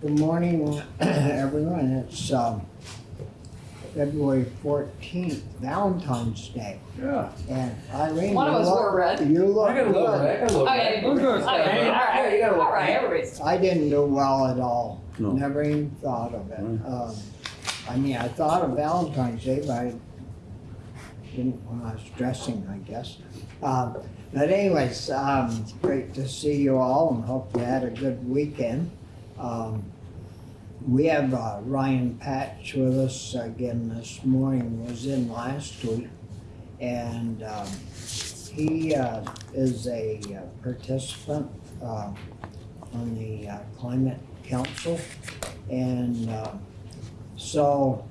Good morning, everyone. It's um, February 14th, Valentine's Day. Yeah. And Irene, One of you us look- wore red. You look I got a little good. bit, I got a little Oh, bit. yeah, you We're good. Okay, all Yeah, right, you gotta look all right, bad. everybody's. I didn't do well at all. No. Never even thought of it. Right. Um, I mean, I thought of Valentine's Day, but I didn't when I was dressing, I guess. Um, but anyways, um, great to see you all and hope you had a good weekend. Um, we have uh, Ryan Patch with us again this morning, was in last week. And um, he uh, is a uh, participant uh, on the uh, Climate Council. And uh, so,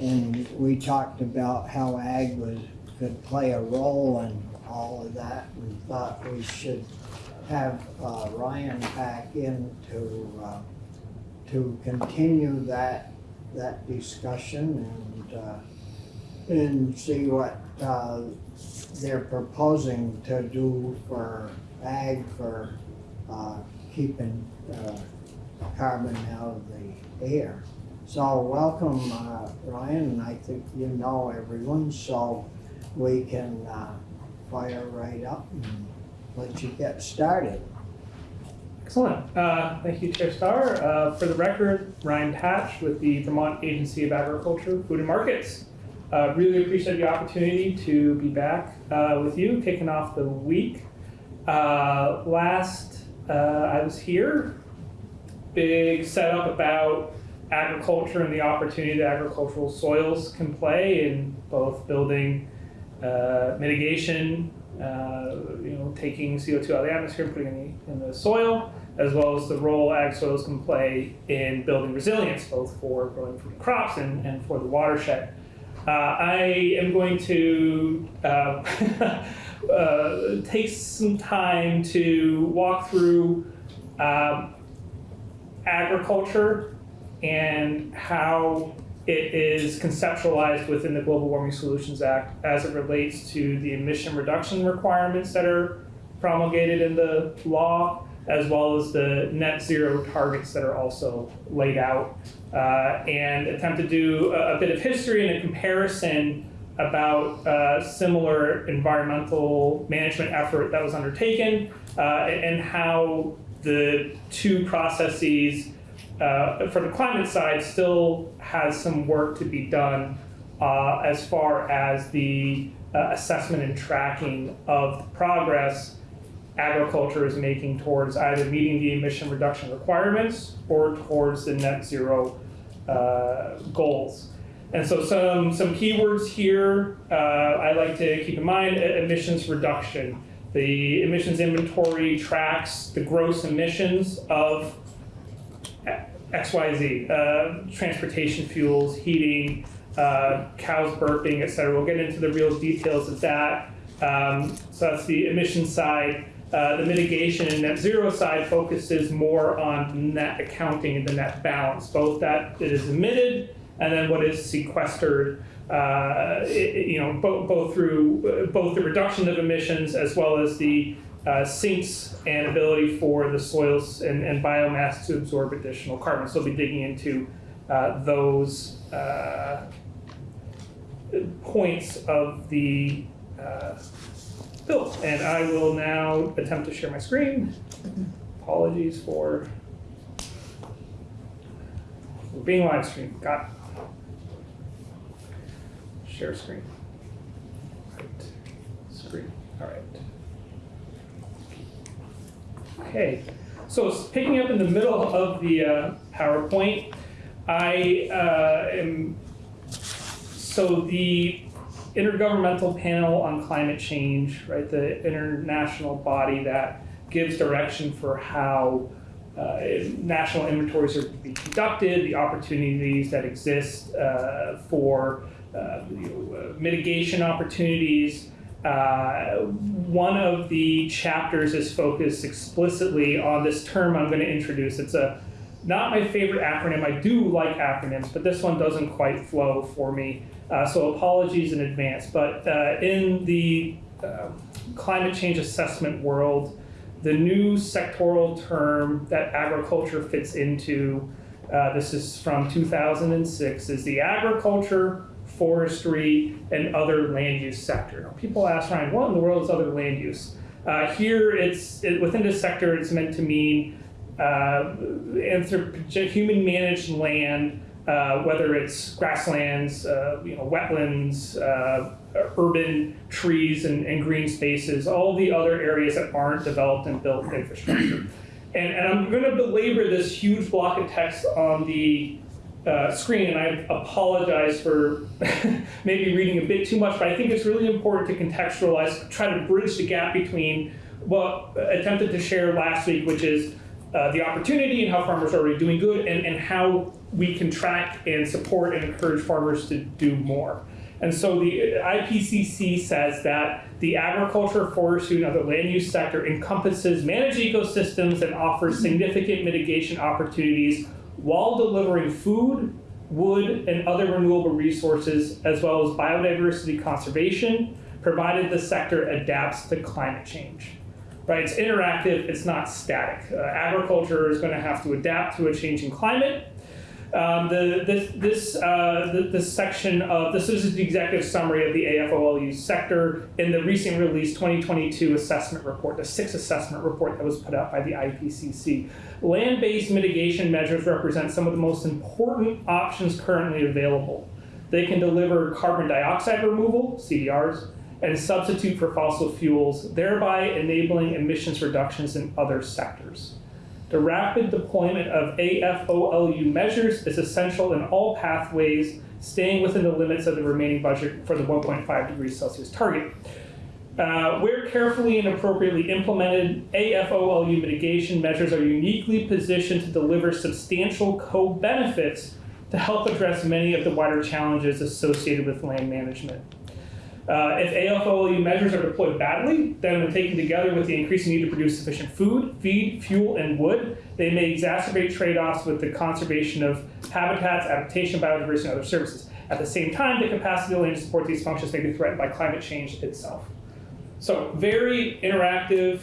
and we talked about how ag was, could play a role in all of that. We thought we should have uh, Ryan back in to, uh, to continue that, that discussion and, uh, and see what uh, they're proposing to do for ag for uh, keeping uh, carbon out of the air. So welcome, Ryan, and I think you know everyone, so we can fire right up and let you get started. Excellent. Uh, Thank you, Chair Starr. Uh, For the record, Ryan Patch with the Vermont Agency of Agriculture, Food and Markets. Uh, Really appreciate the opportunity to be back uh, with you, kicking off the week. Uh, Last uh, I was here, big setup about agriculture and the opportunity that agricultural soils can play in both building mitigation, you know, taking CO2 out of the atmosphere and putting it in the, in the soil, as well as the role ag soils can play in building resilience, both for growing food crops and, and for the watershed. Uh, I am going to uh, uh, take some time to walk through um, agriculture and how it is conceptualized within the Global Warming Solutions Act as it relates to the emission reduction requirements that are promulgated in the law, as well as the net zero targets that are also laid out, uh, and attempt to do a, a bit of history and a comparison about uh, similar environmental management effort that was undertaken uh, and how the two processes uh, for the climate side still has some work to be done uh, as far as the uh, assessment and tracking of the progress agriculture is making towards either meeting the emission reduction requirements or towards the net zero uh, goals. And so some, some keywords here uh, I like to keep in mind, emissions reduction. The emissions inventory tracks the gross emissions of XYZ, uh, transportation fuels, heating, uh, cows burping, et cetera. We'll get into the real details of that. Um, so that's the emission side. Uh, the mitigation and net zero side focuses more on net accounting and the net balance, both that it is emitted and then what is sequestered. Uh, it- you know, both, both through uh, both the reduction of emissions as well as the uh, sinks and ability for the soils and, and biomass to absorb additional carbon. So we'll be digging into uh, those uh, points of the uh, bill. And I will now attempt to share my screen. Apologies for being live streamed. Got. Share screen. Right. Screen. All right. Okay, so picking up in the middle of the uh, PowerPoint, I uh, am, so the Intergovernmental Panel on Climate Change, right, the international body that gives direction for how uh, national inventories are to be conducted, the opportunities that exist uh, for uh, you know, mitigation opportunities, uh, one of the chapters is focused explicitly on this term I'm going to introduce. It's a not my favorite acronym. I do like acronyms, but this one doesn't quite flow for me. Uh, so apologies in advance. But uh, in the uh, climate change assessment world, the new sectoral term that agriculture fits into, uh, this is from 2006, is the agriculture, forestry, and other land use sector. Now, people ask Ryan, what in the world is other land use? Uh, here, it's it, within this sector, it's meant to mean uh, human managed land, uh, whether it's grasslands, uh, you know, wetlands, uh, urban trees and, and green spaces, all the other areas that aren't developed and built infrastructure. And, and I'm going to belabor this huge block of text on the uh, screen, and I apologize for maybe reading a bit too much, but I think it's really important to contextualize, try to bridge the gap between what attempted to share last week, which is uh, the opportunity and how farmers are already doing good, and, and how we can track and support and encourage farmers to do more. And so the IPCC says that the agriculture, forestry, and other land use sector encompasses managed ecosystems and offers significant mitigation opportunities while delivering food, wood, and other renewable resources, as well as biodiversity conservation, provided the sector adapts to climate change. Right, it's interactive, it's not static. Uh, agriculture is going to have to adapt to a changing climate. Um, the, this, this, uh, the, this section of this is the executive summary of the AFOLU sector in the recent released 2022 assessment report, the sixth assessment report that was put out by the IPCC. Land based mitigation measures represent some of the most important options currently available. They can deliver carbon dioxide removal, CDRs, and substitute for fossil fuels, thereby enabling emissions reductions in other sectors. The rapid deployment of AFOLU measures is essential in all pathways, staying within the limits of the remaining budget for the 1.5 degrees Celsius target. Uh, where carefully and appropriately implemented, AFOLU mitigation measures are uniquely positioned to deliver substantial co-benefits to help address many of the wider challenges associated with land management. Uh, if AFOLU measures are deployed badly, then when taken together with the increasing need to produce sufficient food, feed, fuel, and wood, they may exacerbate trade-offs with the conservation of habitats, adaptation, biodiversity, and other services. At the same time, the capacity of land to support these functions may be threatened by climate change itself. So very interactive,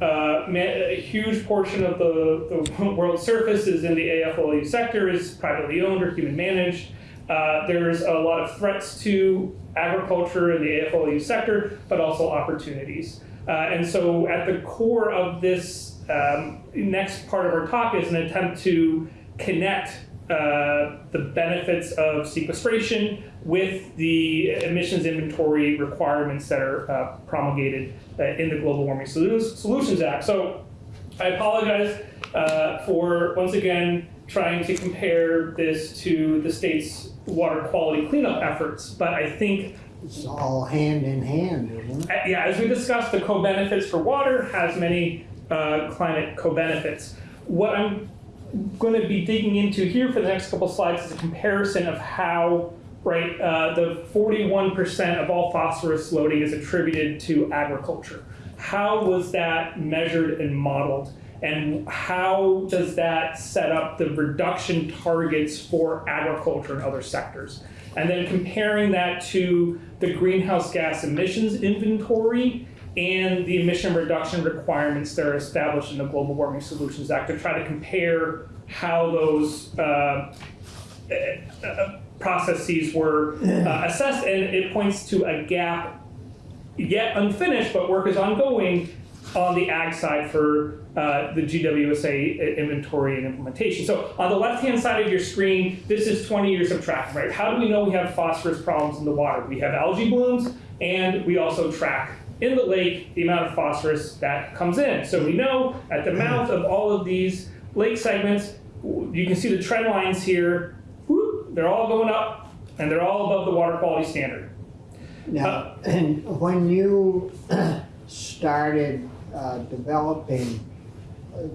uh, a huge portion of the, the world's surface is in the AFOLU sector, is privately owned or human managed. Uh, there's a lot of threats to agriculture and the AFOLU sector, but also opportunities. Uh, and so at the core of this um, next part of our talk is an attempt to connect uh, the benefits of sequestration with the emissions inventory requirements that are uh, promulgated uh, in the Global Warming Solutions Act. So I apologize for, once again, trying to compare this to the state's water quality cleanup efforts, but I think It's all hand in hand, isn't it? yeah, as we discussed, the co-benefits for water has many uh, climate co-benefits. What I'm going to be digging into here for the next couple slides is a comparison of how right uh, the 41% of all phosphorus loading is attributed to agriculture. How was that measured and modeled? And how does that set up the reduction targets for agriculture and other sectors? And then comparing that to the greenhouse gas emissions inventory and the emission reduction requirements that are established in the Global Warming Solutions Act to try to compare how those uh, uh, processes were uh, assessed. And it points to a gap yet unfinished, but work is ongoing on the ag side for uh, the GWSA inventory and implementation. So on the left-hand side of your screen, this is 20 years of tracking, right? How do we know we have phosphorus problems in the water? We have algae blooms, and we also track in the lake the amount of phosphorus that comes in. So we know at the mouth of all of these lake segments, you can see the trend lines here, whoop, they're all going up, and they're all above the water quality standard. Now, and when you started uh, developing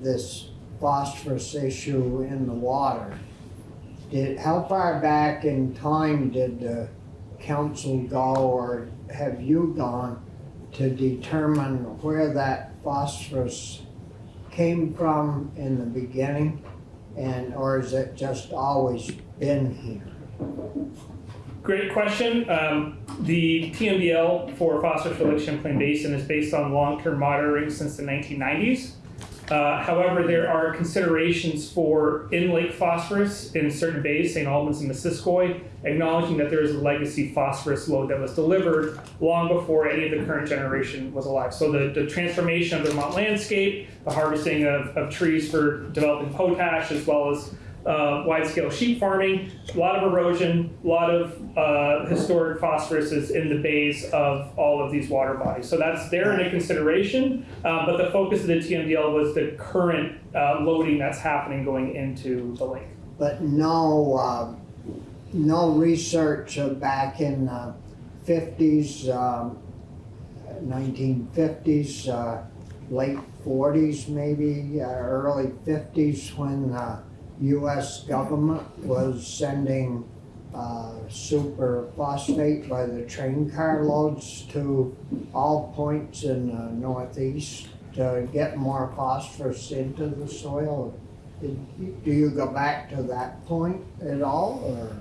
this phosphorus issue in the water, did, how far back in time did the council go or have you gone to determine where that phosphorus came from in the beginning? And, or has it just always been here? Great question. Um, the TMDL for Lake Champlain Basin is based on long-term monitoring since the 1990s. Uh, however, there are considerations for in-lake phosphorus in certain bays, St. Albans and Missisquoi, acknowledging that there is a legacy phosphorus load that was delivered long before any of the current generation was alive. So the, the transformation of the Vermont landscape, the harvesting of, of trees for developing potash, as well as uh, wide-scale sheep farming, a lot of erosion, a lot of uh, historic phosphorus is in the bays of all of these water bodies. So that's there in a consideration, uh, but the focus of the TMDL was the current uh, loading that's happening going into the lake. But no, uh, no research back in the fifties, um, nineteen fifties, uh, late forties maybe, early fifties, when the US government was sending uh, super phosphate by the train car loads to all points in the northeast to get more phosphorus into the soil. Did- Do you go back to that point at all, or?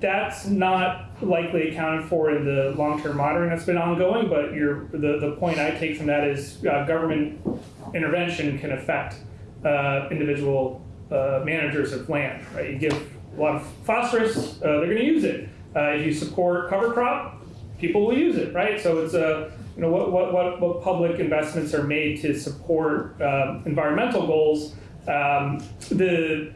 That's not likely accounted for in the long-term monitoring that's been ongoing, but your, the, the point I take from that is uh, government intervention can affect uh, individual uh, managers of land, right? You give a lot of phosphorus, uh, they're gonna use it. Uh, If you support cover crop, people will use it, right? So it's a, you know, what, what, what, what public investments are made to support um, environmental goals. Um, The,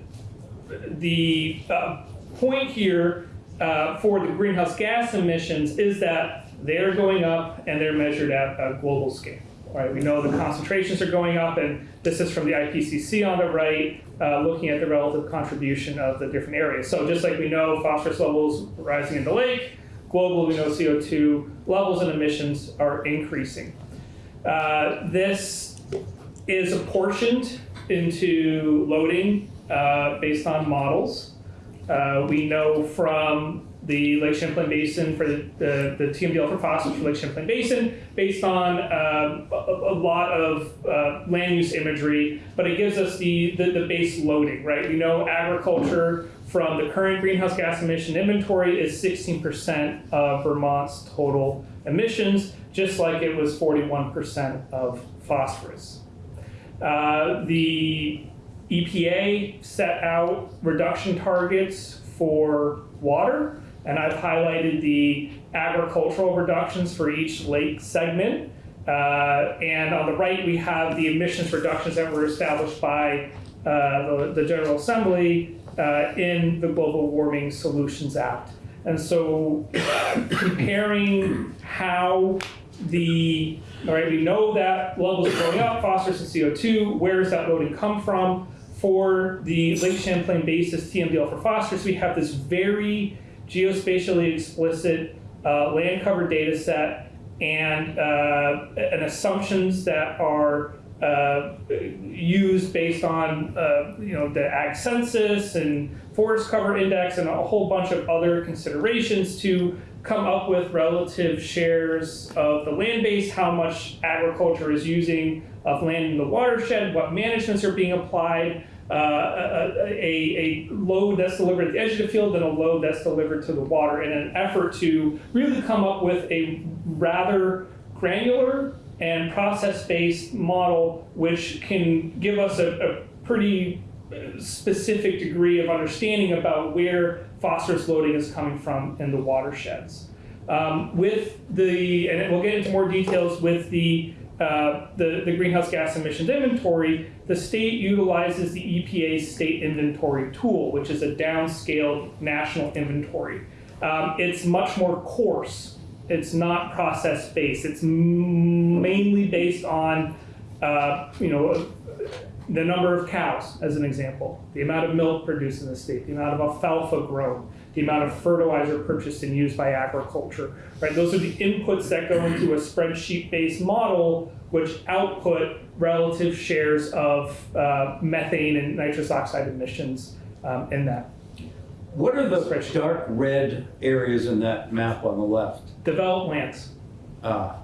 the uh, point here uh, for the greenhouse gas emissions is that they're going up and they're measured at a global scale. Right? We know the concentrations are going up, and this is from the IPCC on the right, uh, looking at the relative contribution of the different areas. So just like we know phosphorus levels rising in the lake, globally we know CO2 levels and emissions are increasing. Uh, this is apportioned into loading uh, based on models. Uh, we know from the Lake Champlain Basin for the, the, the TMDL for phosphorus for Lake Champlain Basin, based on um, a, a lot of uh, land use imagery, but it gives us the, the, the base loading, right? We know agriculture from the current greenhouse gas emission inventory is 16% of Vermont's total emissions, just like it was 41% of phosphorus. Uh, the EPA set out reduction targets for water, and I've highlighted the agricultural reductions for each lake segment. Uh, and on the right, we have the emissions reductions that were established by uh, the, the General Assembly uh, in the Global Warming Solutions Act. And so comparing how the, all right, we know that levels are going up, phosphorus and CO2, where does that loading come from? For the Lake Champlain basis TMDL for phosphorus, we have this very geospatially explicit uh, land cover data set and, uh, and assumptions that are uh, used based on uh, you know the ag census and forest cover index and a whole bunch of other considerations to come up with relative shares of the land base, how much agriculture is using of land in the watershed, what managements are being applied, a, a, a load that's delivered at the edge of the field and a load that's delivered to the water in an effort to really come up with a rather granular and process-based model which can give us a, a pretty specific degree of understanding about where phosphorus loading is coming from in the watersheds. Um, with the, and we'll get into more details with the, uh, the, the greenhouse gas emissions inventory, the state utilizes the EPA state inventory tool, which is a downscaled national inventory. Um, it's much more coarse. It's not process based. It's mainly based on, uh, you know, the number of cows, as an example, the amount of milk produced in the state, the amount of alfalfa grown, the amount of fertilizer purchased and used by agriculture, right? Those are the inputs that go into a spreadsheet-based model, which output relative shares of uh, methane and nitrous oxide emissions um, in that. What are the dark red areas in that map on the left? Developed lands, Ah,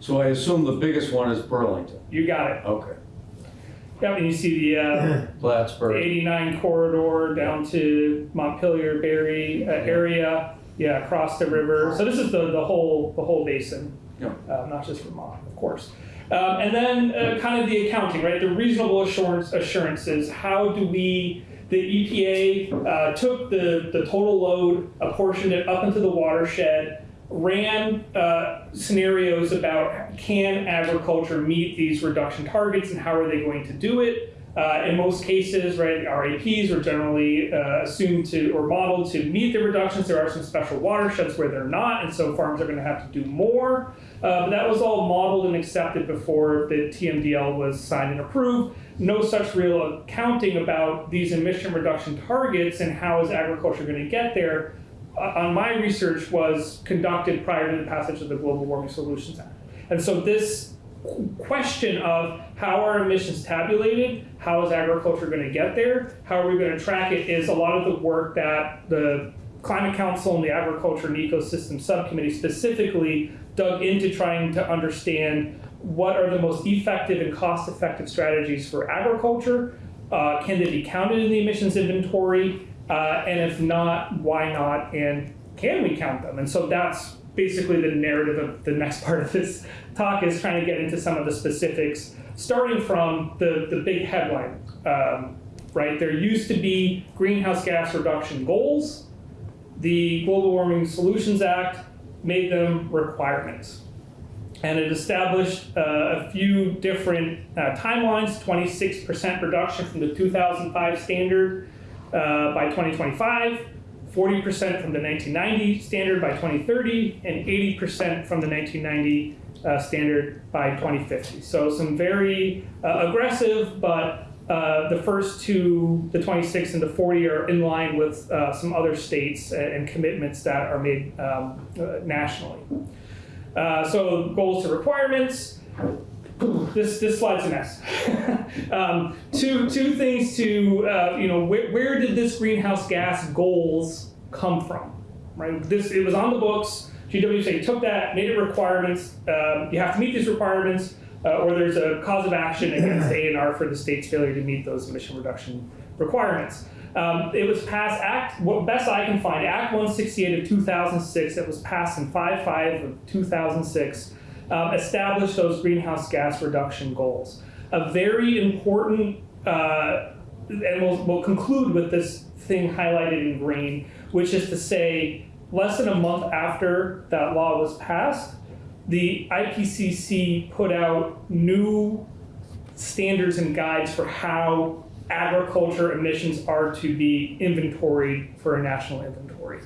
so I assume the biggest one is Burlington. you got it. Okay. Yeah, and you see the uh, Plattsburgh. 89 corridor down to Montpelier, Barre uh, area. Yeah, across the river. So this is the, the whole the whole basin, Yeah. uh, not just Vermont, of course. Um, and then uh, kind of the accounting, right? The reasonable assurance assurances. How do we? The EPA uh, took the the total load, apportioned it up into the watershed, ran uh, scenarios about can agriculture meet these reduction targets and how are they going to do it. Uh, in most cases, right, RAPs are generally uh, assumed to or modeled to meet the reductions. There are some special watersheds where they're not, and so farms are going to have to do more. Uh, but that was all modeled and accepted before the TMDL was signed and approved. No such real accounting about these emission reduction targets and how is agriculture going to get there. Uh, on my research was conducted prior to the passage of the Global Warming Solutions Act, and so this question of how are emissions tabulated, how is agriculture going to get there, how are we going to track it is a lot of the work that the Climate Council and the Agriculture and Ecosystem Subcommittee specifically dug into trying to understand what are the most effective and cost effective strategies for agriculture. Uh, can they be counted in the emissions inventory? Uh, and if not, why not? And can we count them? And so that's basically the narrative of the next part of this talk is trying to get into some of the specifics, starting from the, the big headline, um, right? There used to be greenhouse gas reduction goals. The Global Warming Solutions Act made them requirements. And it established uh, a few different uh, timelines 26% reduction from the 2005 standard uh, by 2025. 40% from the 1990 standard by 2030, and 80% from the 1990 uh, standard by 2050. So some very uh, aggressive, but uh, the first two, the 26 and the 40, are in line with uh, some other states and, commitments that are made um, uh, nationally. Uh, so goals to requirements. This this slide's a mess. um, two two things to uh, you know where, where did this greenhouse gas goals come from? Right. This it was on the books. GWSA took that, made it requirements. Um, you have to meet these requirements, uh, or there's a cause of action against A&R for the state's failure to meet those emission reduction requirements. Um, it was passed Act, what best I can find, Act 168 of 2006. It was passed in 5-5 of 2006. Um, established those greenhouse gas reduction goals. A very important, uh, and we'll, we'll conclude with this thing highlighted in green, which is to say, less than a month after that law was passed, the IPCC put out new standards and guides for how agriculture emissions are to be inventoried for a national inventory.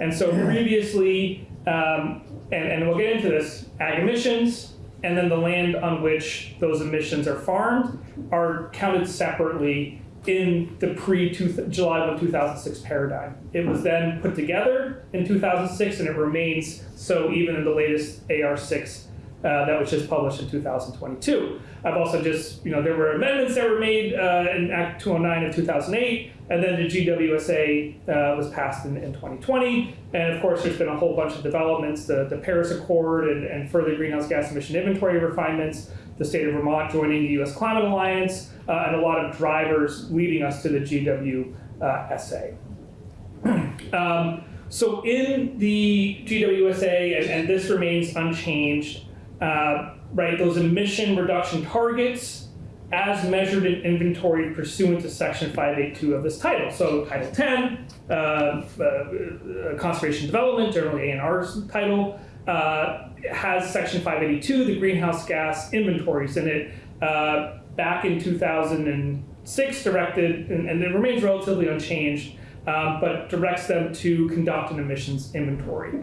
And so previously, um, and, and we'll get into this, ag emissions and then the land on which those emissions are farmed are counted separately in the pre-July 1, 2006 paradigm. It was then put together in 2006 and it remains so even in the latest AR6 uh, that was just published in 2022. I've also just, you know, there were amendments that were made uh, in Act 209 of 2008, and then the GWSA uh, was passed in, in 2020. And of course, there's been a whole bunch of developments, the, the Paris Accord and, and further greenhouse gas emission inventory refinements, the state of Vermont joining the US Climate Alliance, uh, and a lot of drivers leading us to the GWSA. um, so in the GWSA, and, and this remains unchanged, uh, right, those emission reduction targets as measured in inventory pursuant to section 582 of this title. So title 10, uh, uh, conservation development, generally A&R's title, uh, has section 582, the greenhouse gas inventories in it. Uh, back in 2006 directed, and, and it remains relatively unchanged, um, but directs them to conduct an emissions inventory.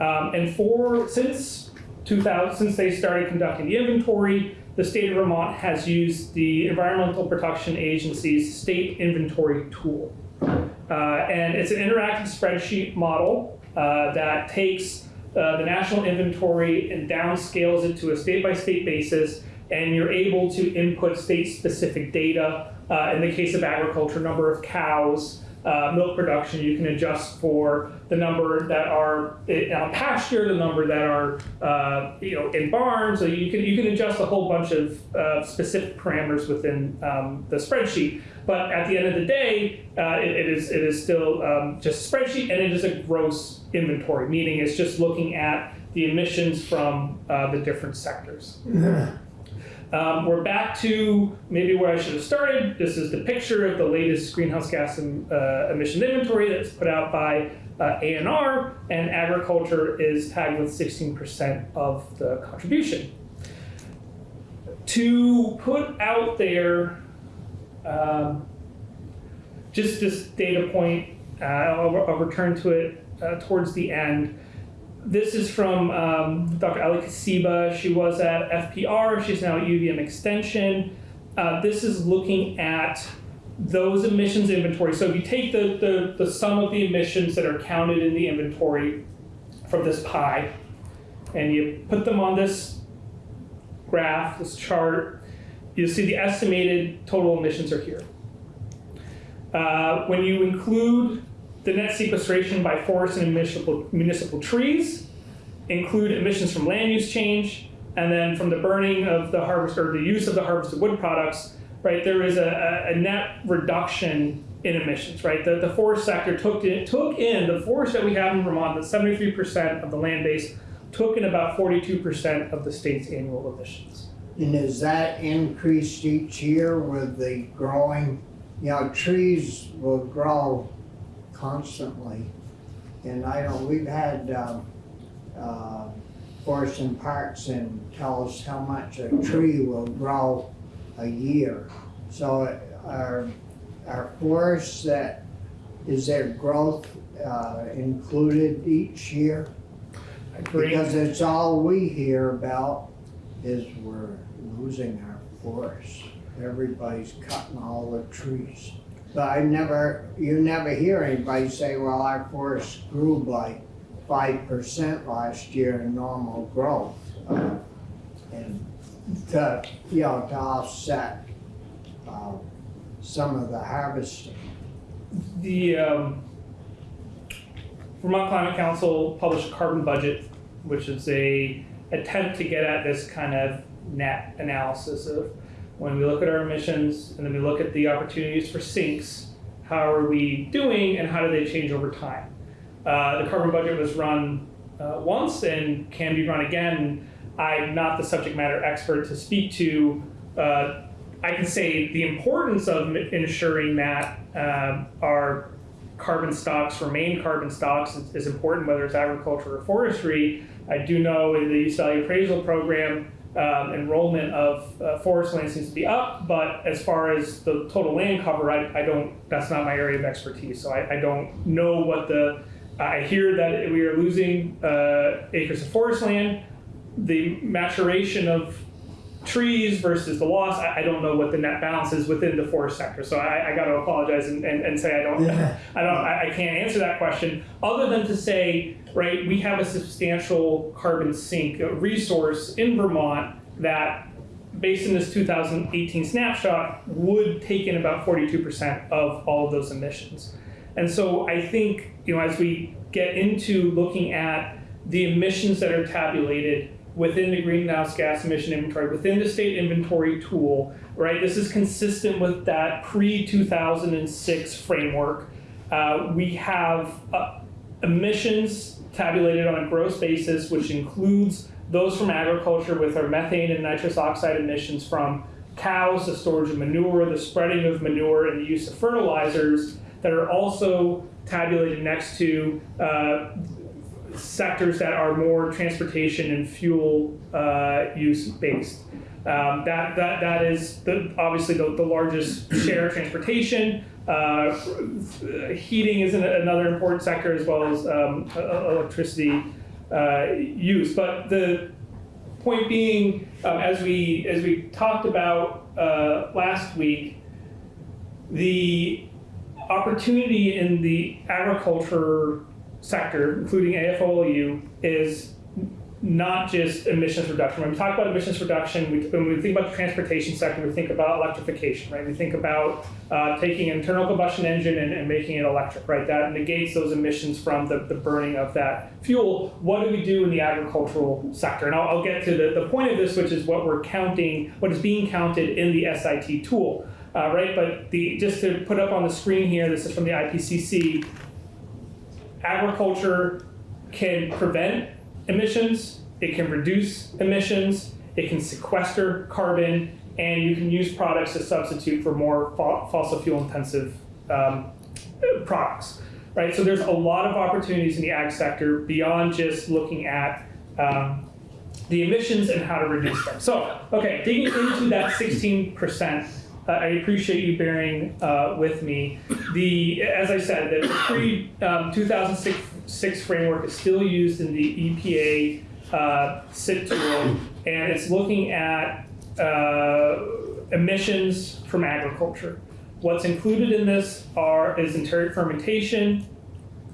Um, and for, since 2000, since they started conducting the inventory, the state of Vermont has used the Environmental Protection Agency's state inventory tool. Uh, and it's an interactive spreadsheet model uh, that takes uh, the national inventory and downscales it to a state-by-state basis, and you're able to input state-specific data. Uh, in the case of agriculture, number of cows, uh, milk production. You can adjust for the number that are pasture, the number that are uh, you know in barns. So you can you can adjust a whole bunch of uh, specific parameters within um, the spreadsheet. But at the end of the day, uh, it, it is it is still um, just a spreadsheet, and it is a gross inventory, meaning it's just looking at the emissions from uh, the different sectors. Um, we're back to maybe where I should have started. This is the picture of the latest greenhouse gas em- uh, emission inventory that's put out by uh, ANR, and agriculture is tagged with 16% of the contribution. To put out there um, just this data point, uh, I'll, I'll return to it uh, towards the end. This is from um, Dr. Ali Kosiba. She was at FPR. She's now at UVM Extension. Uh, this is looking at those emissions inventory. So if you take the, the, the sum of the emissions that are counted in the inventory from this pie, and you put them on this graph, this chart, you'll see the estimated total emissions are here. Uh, when you include the net sequestration by forest and municipal, municipal trees, include emissions from land use change, and then from the burning of the harvest or the use of the harvested wood products, right? There is a, a, a net reduction in emissions, right? The, the forest sector took in, took in the forest that we have in Vermont, that 73% of the land base, took in about 42% of the state's annual emissions. And is that increased each year with the growing, you know, trees will grow constantly. And I know we've had, um, uh, Forest and Parks and tell us how much a tree will grow a year. So our are forests that, is their growth, uh, included each year? Because it's all we hear about is we're losing our forests. Everybody's cutting all the trees. But I never, you never hear anybody say, well, our forest grew by five percent last year in normal growth. Uh, And to, you know, to offset, uh, some of the harvesting. The um, Vermont Climate Council published a carbon budget, which is a attempt to get at this kind of net analysis of when we look at our emissions and then we look at the opportunities for sinks, how are we doing and how do they change over time? Uh, the carbon budget was run uh, once and can be run again. I'm not the subject matter expert to speak to. Uh, I can say the importance of ensuring that um, our carbon stocks remain carbon stocks is, important, whether it's agriculture or forestry. I do know in the value appraisal program, um, enrollment of uh, forest land seems to be up, but as far as the total land cover, I, I don't, that's not my area of expertise. So I, I don't know what the, I hear that we are losing uh, acres of forest land. The maturation of trees versus the loss, I, I don't know what the net balance is within the forest sector. So I, I got to apologize and, and, and say I don't, Yeah. I don't, I, I can't answer that question other than to say, right, we have a substantial carbon sink resource in Vermont that, based on this 2018 snapshot, would take in about 42% of all of those emissions. And so I think, you know, as we get into looking at the emissions that are tabulated within the greenhouse gas emission inventory, within the state inventory tool, right? This is consistent with that pre-2006 framework. Uh, we have uh, emissions tabulated on a gross basis, which includes those from agriculture with our methane and nitrous oxide emissions from cows, the storage of manure, the spreading of manure, and the use of fertilizers that are also tabulated next to uh, sectors that are more transportation and fuel uh, use based. Um, that, that, that is the, obviously the, the largest share of transportation. Uh, heating is an, another important sector as well as um, electricity uh, use. But the point being, um, as we as we talked about uh, last week, the opportunity in the agriculture sector, including AFOLU, is not just emissions reduction. When we talk about emissions reduction, we, when we think about the transportation sector, we think about electrification, right? We think about uh, taking an internal combustion engine and, and making it electric, right? That negates those emissions from the, the burning of that fuel. What do we do in the agricultural sector? And I'll, I'll get to the, the point of this, which is what we're counting, what is being counted in the SIT tool, uh, right? But the just to put up on the screen here, this is from the IPCC. Agriculture can prevent emissions, it can reduce emissions, it can sequester carbon, and you can use products to substitute for more fo- fossil fuel intensive um, products. Right, so there's a lot of opportunities in the ag sector beyond just looking at um, the emissions and how to reduce them. So, okay, digging into that 16%, I appreciate you bearing uh, with me. The, as I said, the pre um, 2006 framework is still used in the EPA uh, SIT tool, and it's looking at uh, emissions from agriculture. What's included in this are is enteric fermentation,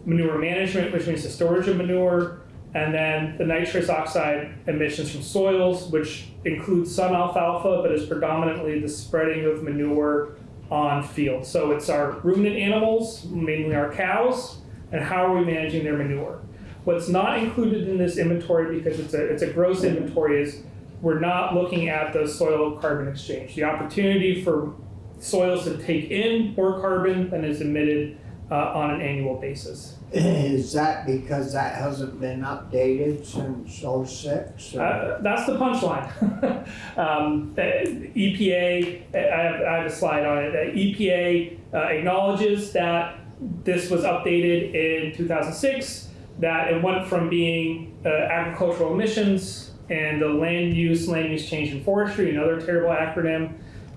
manure management, which means the storage of manure, and then the nitrous oxide emissions from soils, which includes some alfalfa, but is predominantly the spreading of manure on fields. So it's our ruminant animals, mainly our cows, and how are we managing their manure? What's not included in this inventory, because it's a, it's a gross inventory, is we're not looking at the soil carbon exchange. The opportunity for soils to take in more carbon than is emitted on an annual basis. Is that because that hasn't been updated since '06? Uh, that's the punchline. um, uh, EPA, I have, I have a slide on it. Uh, EPA uh, acknowledges that this was updated in 2006, that it went from being uh, agricultural emissions and the land use, land use change in forestry, another terrible acronym,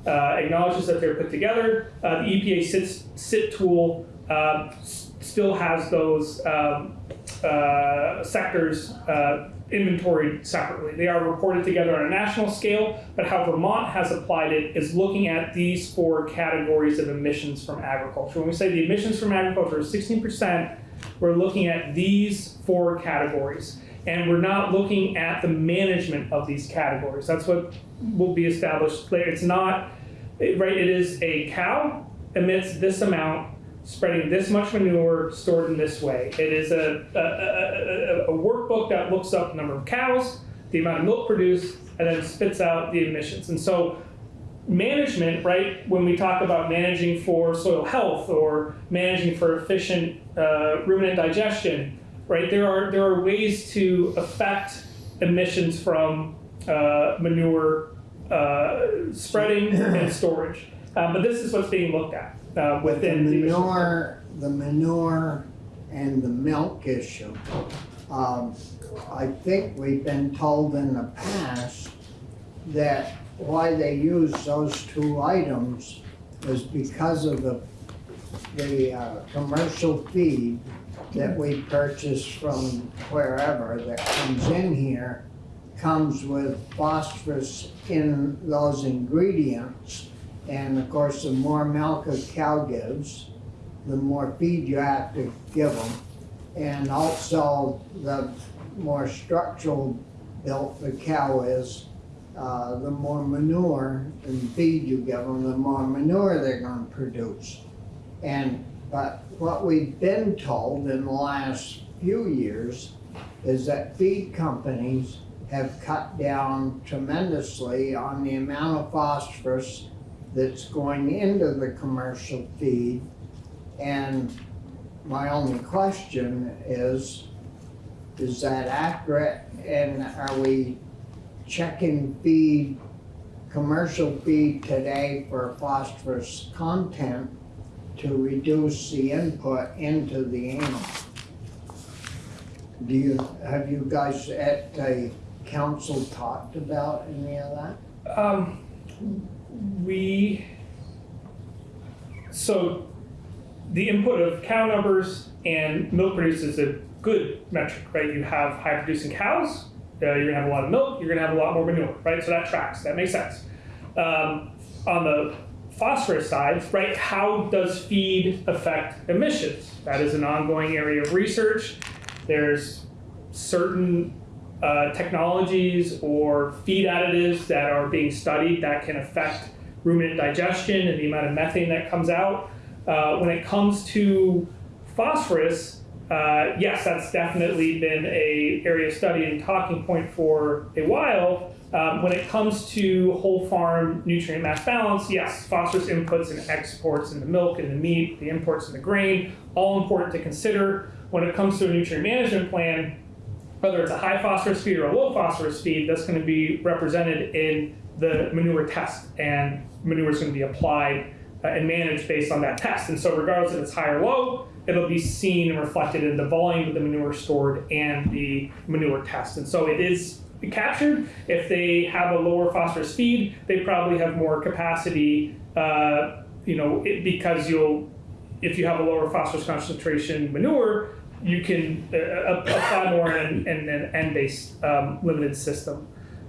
uh, acknowledges that they're put together. Uh, the EPA SIT, SIT tool uh, still has those um, uh, sectors uh, inventoried separately. They are reported together on a national scale, but how Vermont has applied it is looking at these four categories of emissions from agriculture. When we say the emissions from agriculture is 16%, we're looking at these four categories. And we're not looking at the management of these categories. That's what will be established later. It's not, right, it is a cow emits this amount, spreading this much manure stored in this way. It is a, a, a, a- workbook that looks up the number of cows, the amount of milk produced, and then spits out the emissions. And so management, right, when we talk about managing for soil health or managing for efficient uh, ruminant digestion, right, there are, there are ways to affect emissions from uh, manure uh, spreading and storage. Uh, but this is what's being looked at uh, within the manure, the manure and the milk issue, um, I think we've been told in the past that why they use those two items is because of the, the, uh, commercial feed that we purchase from wherever that comes in here comes with phosphorus in those ingredients. And of course, the more milk a cow gives, the more feed you have to give them. And also, the more structural built the cow is, uh, the more manure and feed you give them, the more manure they're gonna produce. And, but what we've been told in the last few years is that feed companies have cut down tremendously on the amount of phosphorus that's going into the commercial feed. And my only question is, is that accurate? And are we checking feed, commercial feed today for phosphorus content to reduce the input into the animal? Do you, have you guys at the council talked about any of that? Um, we, so the input of cow numbers and milk produced is a good metric, right? You have high producing cows, uh, you're gonna have a lot of milk, you're gonna have a lot more manure, right? So that tracks, that makes sense. Um, on the phosphorus side, right, how does feed affect emissions? That is an ongoing area of research. There's certain uh, technologies or feed additives that are being studied that can affect ruminant digestion and the amount of methane that comes out. Uh, when it comes to phosphorus, uh, yes, that's definitely been a area of study and talking point for a while. Um, when it comes to whole farm nutrient mass balance, yes, phosphorus inputs and exports in the milk and the meat, the imports in the grain, all important to consider. When it comes to a nutrient management plan, whether it's a high phosphorus feed or a low phosphorus feed, that's going to be represented in the manure test, and manure is going to be applied uh, and managed based on that test. And so, regardless if it's high or low, it'll be seen and reflected in the volume of the manure stored and the manure test. And so, it is captured. If they have a lower phosphorus feed, they probably have more capacity. Uh, you know, it, because you'll, if you have a lower phosphorus concentration manure, you can uh, apply more in, in an N-based um, limited system.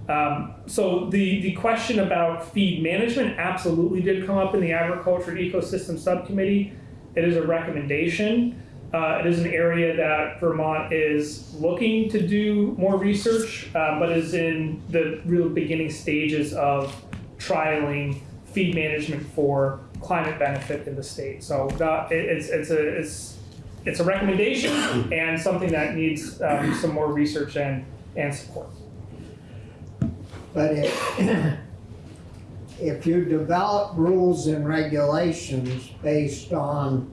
Um, so the, the question about feed management absolutely did come up in the agriculture ecosystem subcommittee. It is a recommendation. Uh, it is an area that Vermont is looking to do more research, uh, but is in the real beginning stages of trialing feed management for climate benefit in the state. So that, it, it's, it's a it's it's a recommendation and something that needs um, some more research and and support. But if, if you develop rules and regulations based on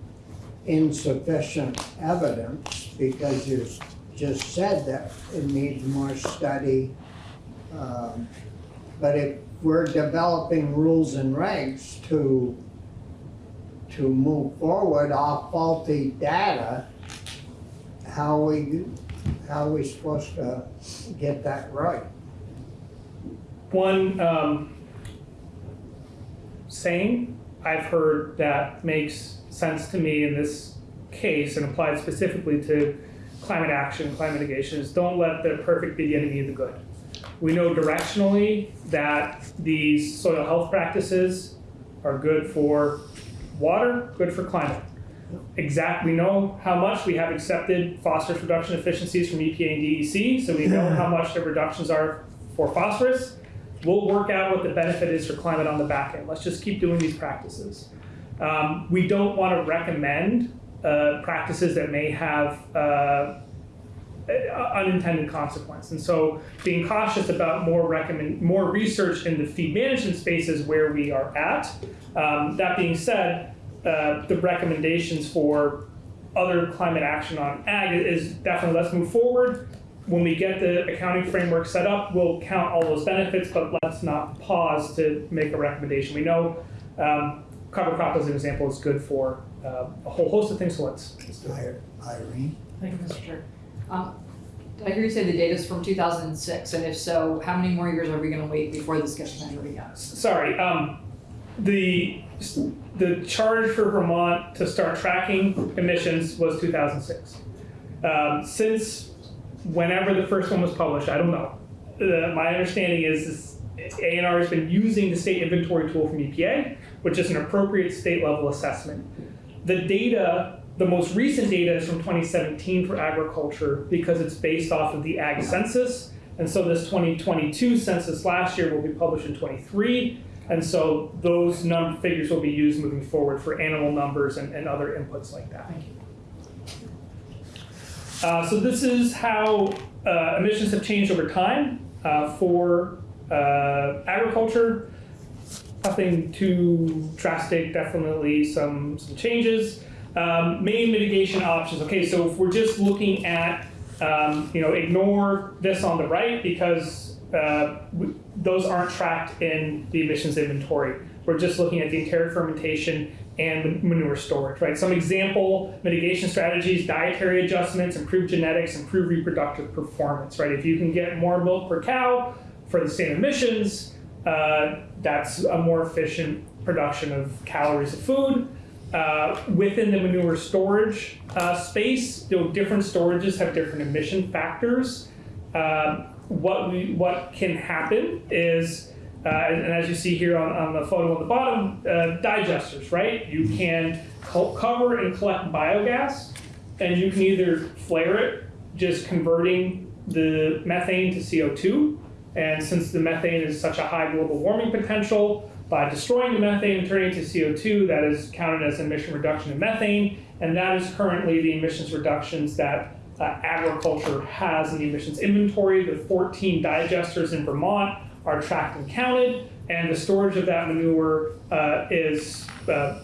insufficient evidence, because you just said that it needs more study, um, but if we're developing rules and regs to, to move forward off faulty data, how we, how are we supposed to get that right? One um, saying I've heard that makes sense to me in this case and applied specifically to climate action, climate mitigation is don't let the perfect be the enemy of the good. We know directionally that these soil health practices are good for water, good for climate. Exact, we know how much we have accepted phosphorus reduction efficiencies from EPA and DEC, so we know how much the reductions are for phosphorus. We'll work out what the benefit is for climate on the back end. Let's just keep doing these practices. Um, we don't want to recommend uh, practices that may have uh, unintended consequence. And so being cautious about more recommend more research in the feed management spaces where we are at. Um, that being said, uh, the recommendations for other climate action on ag is definitely let's move forward. When we get the accounting framework set up, we'll count all those benefits, but let's not pause to make a recommendation. We know um, cover crop as an example is good for uh, a whole host of things, so let's, let's do it. Irene? Thank you, Mr. Chair. Um, Did I hear you say the data's from 2006? And if so, how many more years are we going to wait before this gets measured again? Sorry, um, the, the charge for Vermont to start tracking emissions was 2006. Um, since whenever the first one was published, I don't know. Uh, my understanding is, is ANR has been using the state inventory tool from EPA, which is an appropriate state level assessment. The data, the most recent data is from 2017 for agriculture because it's based off of the ag census. And so this 2022 census last year will be published in 23. And so those num figures will be used moving forward for animal numbers and, and other inputs like that. Thank you. Uh, so this is how uh, emissions have changed over time uh, for uh, agriculture. Nothing too drastic, definitely some, some changes. Um, main mitigation options. Okay, so if we're just looking at, um, you know, ignore this on the right because uh, w- those aren't tracked in the emissions inventory. We're just looking at the enteric fermentation and manure storage, right? Some example mitigation strategies, dietary adjustments, improve genetics, improve reproductive performance, right? If you can get more milk per cow for the same emissions, uh, that's a more efficient production of calories of food. Uh, within the manure storage uh, space, you know, different storages have different emission factors. Uh, what we what can happen is uh, and, and as you see here on, on the photo on the bottom, uh, digesters, right? You can co- cover and collect biogas, and you can either flare it, just converting the methane to CO2. And since the methane is such a high global warming potential, by destroying the methane and turning it to CO2, that is counted as emission reduction of methane. And that is currently the emissions reductions that uh, agriculture has in the emissions inventory. The 14 digesters in Vermont are tracked and counted, and the storage of that manure uh, is, uh,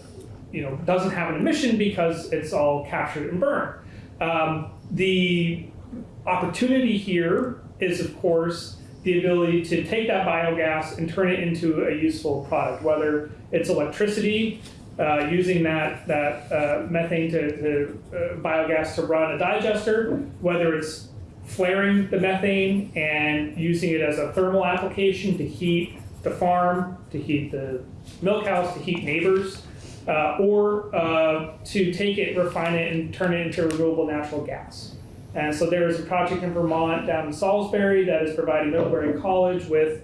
you know, doesn't have an emission because it's all captured and burned. Um, the opportunity here is, of course, the ability to take that biogas and turn it into a useful product, whether it's electricity, uh, using that, that uh, methane to, to uh, biogas to run a digester, whether it's flaring the methane and using it as a thermal application to heat the farm, to heat the milk house, to heat neighbors, uh, or uh, to take it, refine it, and turn it into renewable natural gas. And so there is a project in Vermont down in Salisbury that is providing Middlebury College with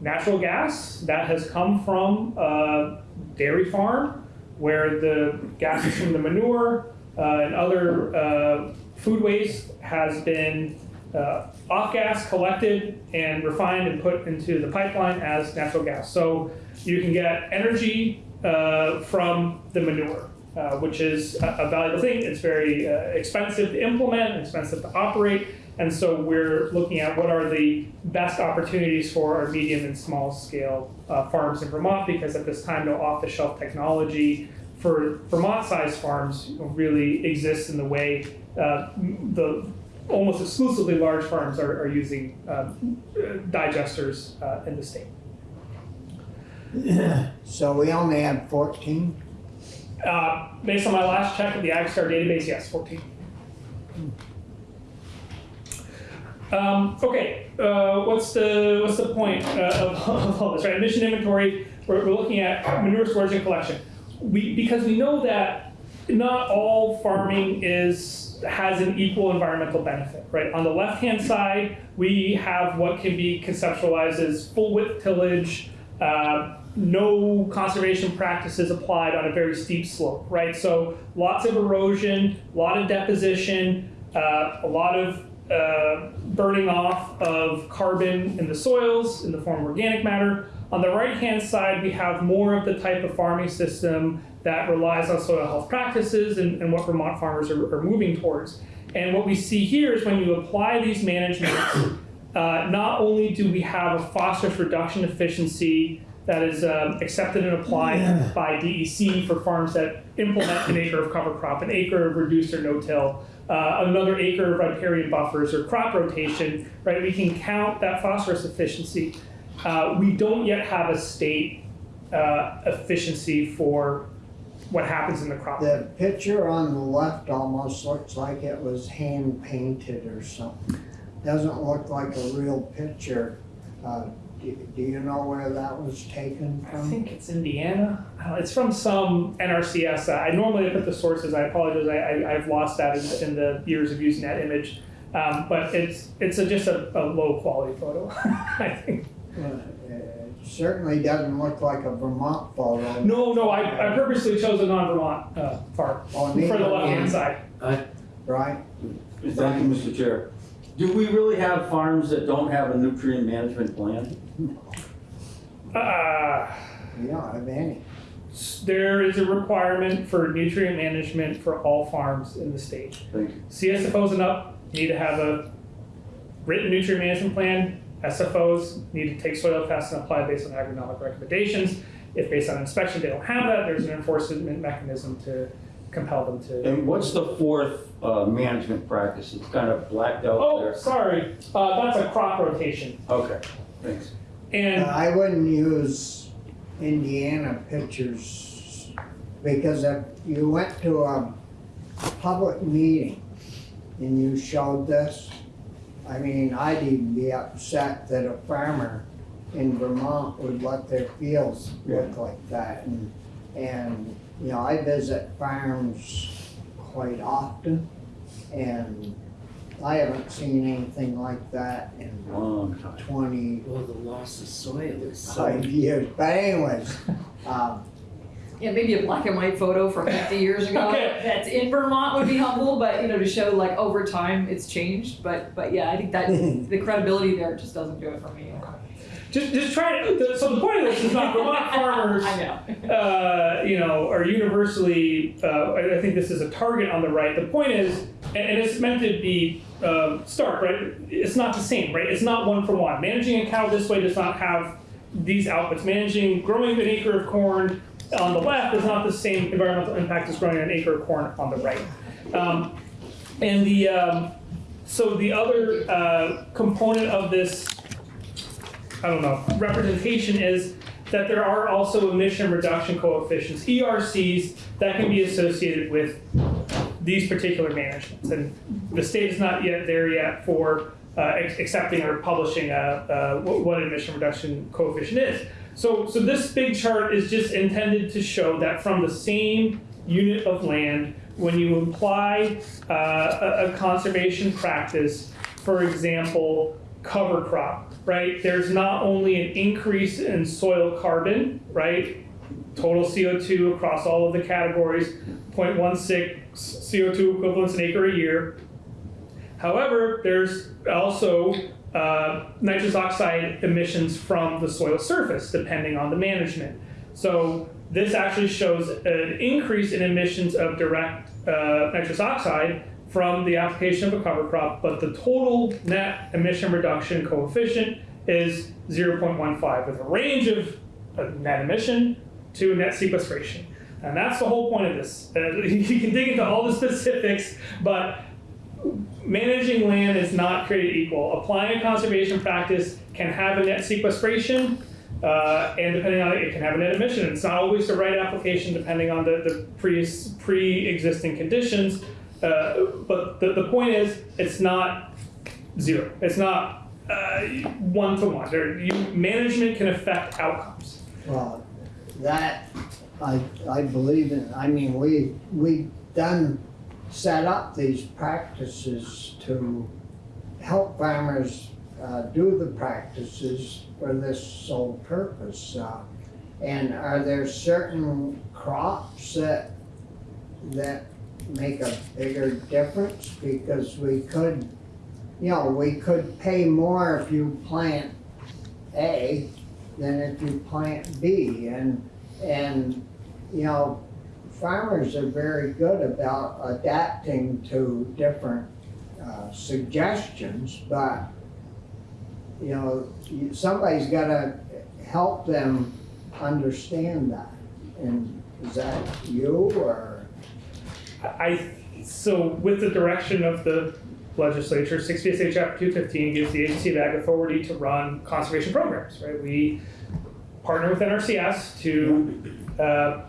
natural gas that has come from a dairy farm where the gas is from the manure uh, and other uh, food waste has been uh, off gas collected and refined and put into the pipeline as natural gas. So you can get energy uh, from the manure, uh, which is a, a valuable thing. It's very uh, expensive to implement, expensive to operate, and so we're looking at what are the best opportunities for our medium and small scale uh, farms in Vermont because at this time no off-the-shelf technology for Vermont-sized farms really exists in the way uh, the almost exclusively large farms are, are using um, digesters uh, in the state. So we only have fourteen? Uh, based on my last check of the AgStar database, yes, 14. Um, okay, uh, what's the what's the point uh, of, all this? Right, emission inventory. We're, we're looking at manure storage and collection. We because we know that not all farming is has an equal environmental benefit. Right, on the left hand side, we have what can be conceptualized as full width tillage. Uh, no conservation practices applied on a very steep slope, right? So lots of erosion, a lot of deposition, uh, a lot of uh, burning off of carbon in the soils in the form of organic matter. On the right-hand side, we have more of the type of farming system that relies on soil health practices and, and what Vermont farmers are, are moving towards. And what we see here is when you apply these managements, uh, not only do we have a phosphorus reduction efficiency that is um, accepted and applied by DEC for farms that implement an acre of cover crop, an acre of reduced or no-till, uh, another acre of riparian buffers or crop rotation, right? We can count that phosphorus efficiency. Uh, we don't yet have a state uh, efficiency for what happens in the crop. The picture on the left almost looks like it was hand painted or something. Doesn't look like a real picture. Uh, do, do you know where that was taken from? I from? think it's Indiana. Uh, It's from some NRCS. Uh, I normally put the sources. I apologize. I, I, I've lost that in, in the years of using that image. Um, but it's it's a, just a, a low quality photo. I think. Uh, It certainly doesn't look like a Vermont photo. No, no. I, I purposely chose a non-Vermont uh, farm Oh, for the neither left hand one, side. Right? Thank you, Mr. Chair. Do we really have farms that don't have a nutrient management plan? Uh, We don't have any. there is a requirement for nutrient management for all farms in the state. Thank you. CSFOs and up need to have a written nutrient management plan. SFOs need to take soil tests and apply based on agronomic recommendations. If based on inspection they don't have that, there's an enforcement mechanism to compel them to. And what's the fourth uh, management practice? It's kind of blacked out Oh, there. sorry, uh, that's a crop rotation. Okay, thanks. And I wouldn't use Indiana pictures because if you went to a public meeting and you showed this, I mean, I'd even be upset that a farmer in Vermont would let their fields look like that. And, and, you know, I visit farms quite often and I haven't seen anything like that in Long time. twenty Well, the loss of soil is so. five years, but anyways, um, yeah, maybe a black and white photo from 50 years ago Okay. that's in Vermont would be helpful, but you know, to show like over time it's changed. But but yeah, I think that the credibility there just doesn't do it for me. Just, just try to, so the point of this is not Vermont farmers I know. uh, you know, are universally, uh, I I think this is a target on the right. The point is, and and it's meant to be um, stark, right? It's not the same, right? It's not one for one. Managing a cow this way does not have these outputs. Managing, growing an acre of corn on the left is not the same environmental impact as growing an acre of corn on the right. Um, and the, um, so the other uh, component of this I don't know, representation is that there are also emission reduction coefficients, ERCs, that can be associated with these particular managements. And the state is not yet there yet for uh, accepting or publishing a, uh, what what an emission reduction coefficient is. So, so this big chart is just intended to show that from the same unit of land, when you apply uh, a, a conservation practice, for example, cover crop, right? There's not only an increase in soil carbon, right? Total CO2 across all of the categories, 0.16 CO2 equivalents an acre a year. However, there's also uh, nitrous oxide emissions from the soil surface, depending on the management. So this actually shows an increase in emissions of direct uh, nitrous oxide from the application of a cover crop, but the total net emission reduction coefficient is 0.15 with a range of uh, net emission to net sequestration. And that's the whole point of this. Uh, you can dig into all the specifics, but managing land is not created equal. Applying a conservation practice can have a net sequestration, uh, and depending on it, it can have a net emission. It's not always the right application depending on the, the pre, pre-existing conditions. Uh, but the, the point is, it's not zero. It's not uh, one to one. There, you, management can affect outcomes. Well, that, I, I believe in, I mean, we, we done set up these practices to help farmers uh, do the practices for this sole purpose. uh, And are there certain crops that, that make a bigger difference? Because we could, you know, we could pay more if you plant A than if you plant B. And, and, you know, farmers are very good about adapting to different uh, suggestions, but, you know, somebody's gotta help them understand that. And is that you or? I, so with the direction of the legislature, 6 VSA Chapter 215 gives the agency of ag authority to run conservation programs, right? We partner with NRCS to uh,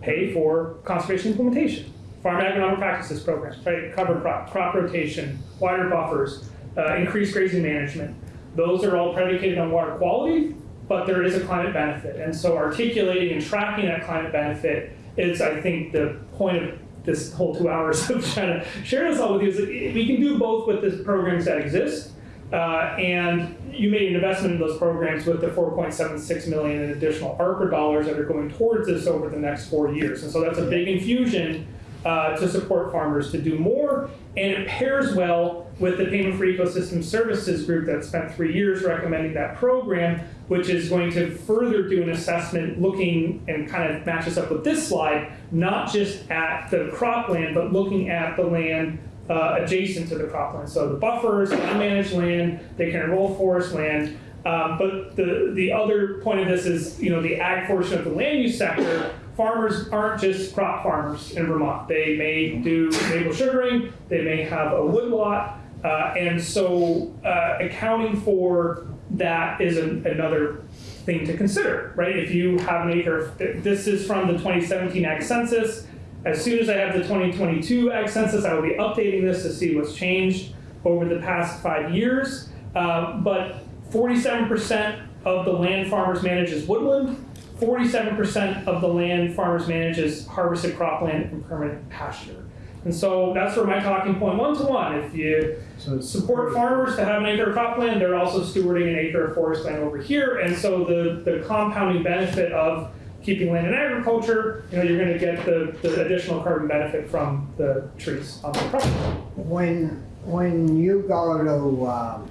pay for conservation implementation, farm agronomic practices programs, right? Cover crop, crop rotation, water buffers, uh, increased grazing management. Those are all predicated on water quality, but there is a climate benefit. And so articulating and tracking that climate benefit is, I think, the point of this whole two hours of trying to share this all with you is that we can do both with the programs that exist. Uh, and you made an investment in those programs with the 4.76 million in additional ARPA dollars that are going towards this over the next four years. And so that's a big infusion uh, to support farmers to do more. And it pairs well with the Payment for Ecosystem Services group that spent three years recommending that program, which is going to further do an assessment looking and kind of matches up with this slide, not just at the cropland, but looking at the land uh, adjacent to the cropland. So the buffers, unmanaged land, they can enroll forest land. Um, but the, the other point of this is, you know, the ag portion of the land use sector, farmers aren't just crop farmers in Vermont. They may do maple sugaring, they may have a woodlot, uh, and so uh, accounting for that is an, another thing to consider, right? If you have an acre, this is from the 2017 Ag Census. As soon as I have the 2022 Ag Census, I will be updating this to see what's changed over the past five years. Uh, but 47% of the land farmers manage is woodland. 47% of the land farmers manage is harvested cropland and permanent pasture. And so that's where my talking point one to one. If you So support farmers to have an acre of cropland, they're also stewarding an acre of forest land over here. And so the, the compounding benefit of keeping land in agriculture, you know, you're gonna get the, the additional carbon benefit from the trees on the property. When, when you go to, um,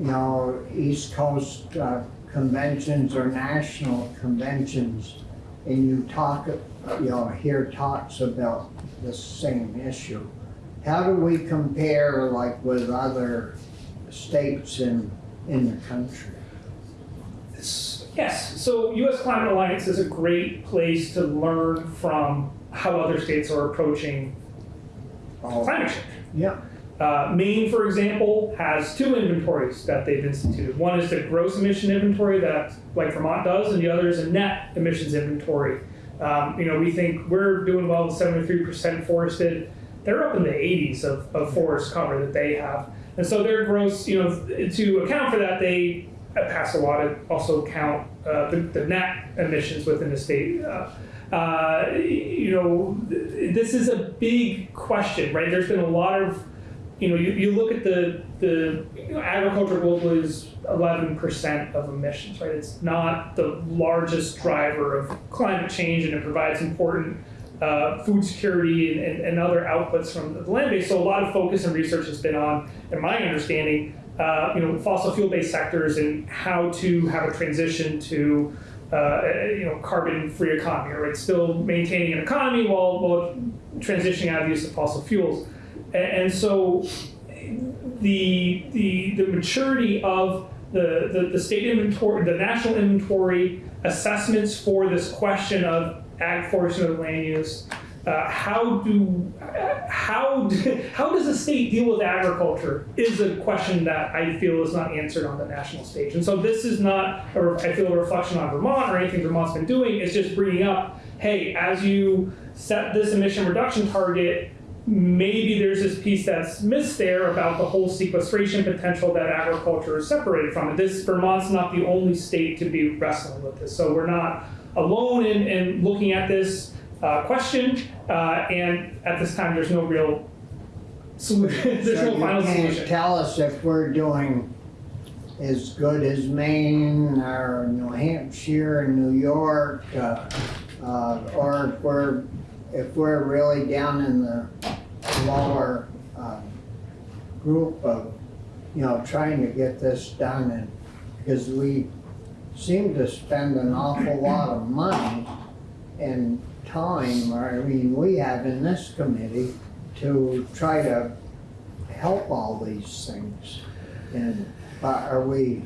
you know, East Coast uh, conventions or national conventions, and you talk, you know, hear talks about the same issue, how do we compare like with other states in, in the country? Yes, so US Climate Alliance is a great place to learn from how other states are approaching Oh, climate change. Yeah, Uh, Maine, for example, has two inventories that they've instituted. One is the gross emission inventory that, like Vermont does, and the other is a net emissions inventory. Um, you know, we think we're doing well with 73% forested. They're up in the 80s of, of forest cover that they have. And so their gross, you know, to account for that, they pass a law to also count uh, the, the net emissions within the state. Uh, uh, you know, th- this is a big question, right? There's been a lot of you know, you, you look at the, the you know, agriculture globally is 11% of emissions, right? It's not the largest driver of climate change and it provides important uh, food security and, and, and other outputs from the land base. So a lot of focus and research has been on, in my understanding, uh, you know, fossil fuel-based sectors and how to have a transition to uh, you know, carbon-free economy, right? Still maintaining an economy while, while transitioning out of use of fossil fuels. A- And so the, the, the maturity of the, the, the state inventory, the national inventory assessments for this question of ag forestry and land use, uh, how do, how, how does a state deal with agriculture is a question that I feel is not answered on the national stage. And so this is not, a I feel, a reflection on Vermont or anything Vermont's been doing, it's just bringing up, hey, as you set this emission reduction target, maybe there's this piece that's missed there about the whole sequestration potential that agriculture is separated from. And this Vermont's not the only state to be wrestling with this, so we're not alone in, in looking at this uh, question. Uh, and at this time, there's no real solution. there's so no you final can't solution. tell us if we're doing as good as Maine or New Hampshire and New York, uh, uh, or if we're, if we're really down in the lower, uh, group of, you know, trying to get this done and, because we seem to spend an awful lot of money and time, or I mean, we have in this committee to try to help all these things. And, are we,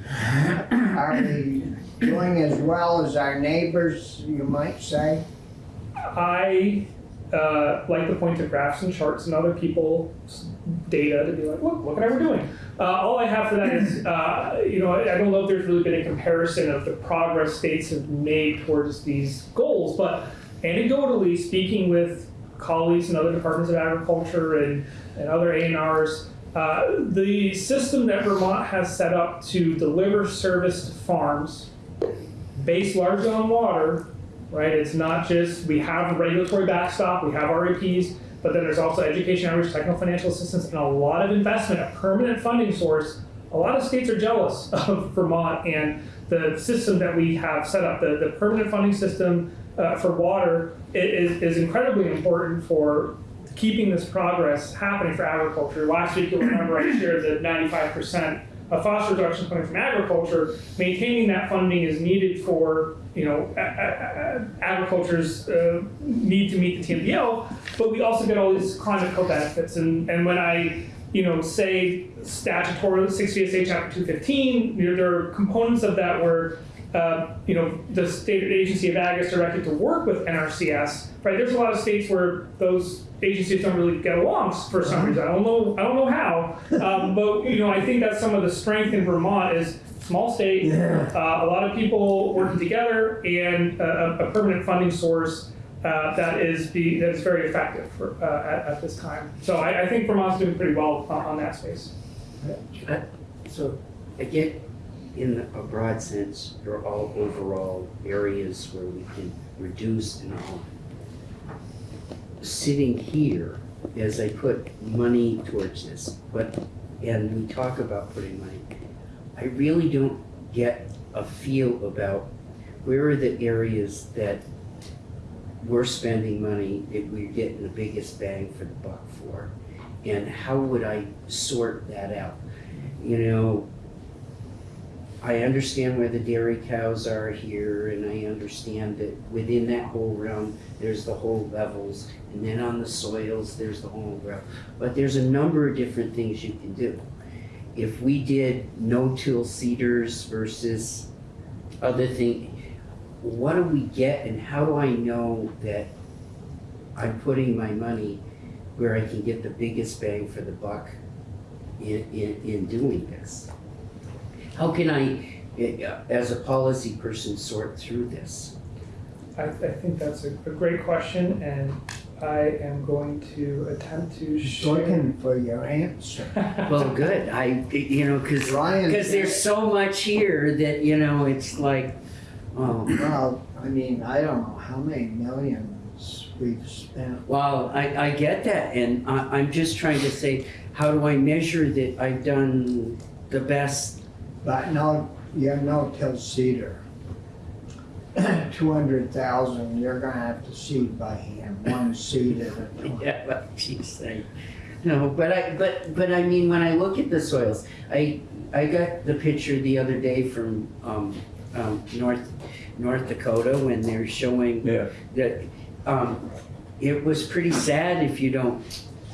are we doing as well as our neighbors, you might say? I uh, like to point to graphs and charts and other people's data to be like, look, look at how we're doing. Uh, all I have for that is, uh, you know, I I don't know if there's really been a comparison of the progress states have made towards these goals, but anecdotally, speaking with colleagues in other departments of agriculture and, and other A&Rs, uh, the system that Vermont has set up to deliver service to farms based largely on water right? It's not just, we have a regulatory backstop, we have RAPs, but then there's also education outreach, technical financial assistance, and a lot of investment, a permanent funding source. A lot of states are jealous of Vermont and the system that we have set up. The, the permanent funding system uh, for water is, is incredibly important for keeping this progress happening for agriculture. Last week, you'll remember I shared that 95% of phosphorus reduction coming from agriculture. Maintaining that funding is needed for, you know, agriculture's uh, need to meet the TMDL, but we also get all these climate co-benefits. And, and when I, you know, say statutory 6 VSA chapter 215, there are components of that where uh, you know, the state agency of ag is directed to work with NRCS, right? There's a lot of states where those agencies don't really get along for some reason. I don't know. I don't know how. Um, but you know, I think that's some of the strength in Vermont is small state, uh, a lot of people working together, and a, a permanent funding source. Uh, that is be that is very effective for, uh, at, at this time. So I, I think Vermont's doing pretty well on, on that space. Uh, So, I get, in a broad sense, they're all overall areas where we can reduce and all. Sitting here, as I put money towards this, but, and we talk about putting money, I really don't get a feel about where are the areas that we're spending money that we're getting the biggest bang for the buck for? And how would I sort that out? You know, I understand where the dairy cows are here, and I understand that within that whole realm, there's the whole levels, and then on the soils, there's the whole realm. But there's a number of different things you can do. If we did no-till seeders versus other thing, what do we get and how do I know that I'm putting my money where I can get the biggest bang for the buck in, in, in doing this? How can I, eh, as a policy person, sort through this? I, I think that's a, a great question, and I am going to attempt to Just share. looking for your answer. Well, good, I, you know, cause, Ryan. cause there's so much here that, you know, it's like, oh. Well, I mean, I don't know how many millions we've spent. Well, I, I get that, and I, I'm just trying to say, how do I measure that I've done the best? But no, you have no till seeder. Two hundred thousand, you're gonna have to seed by hand, one seed at a time. Yeah, what she's saying. No, but I, but, but I mean, when I look at the soils, I, I got the picture the other day from, um, um, North, North Dakota when they're showing Yeah. that, um, it was pretty sad if you don't,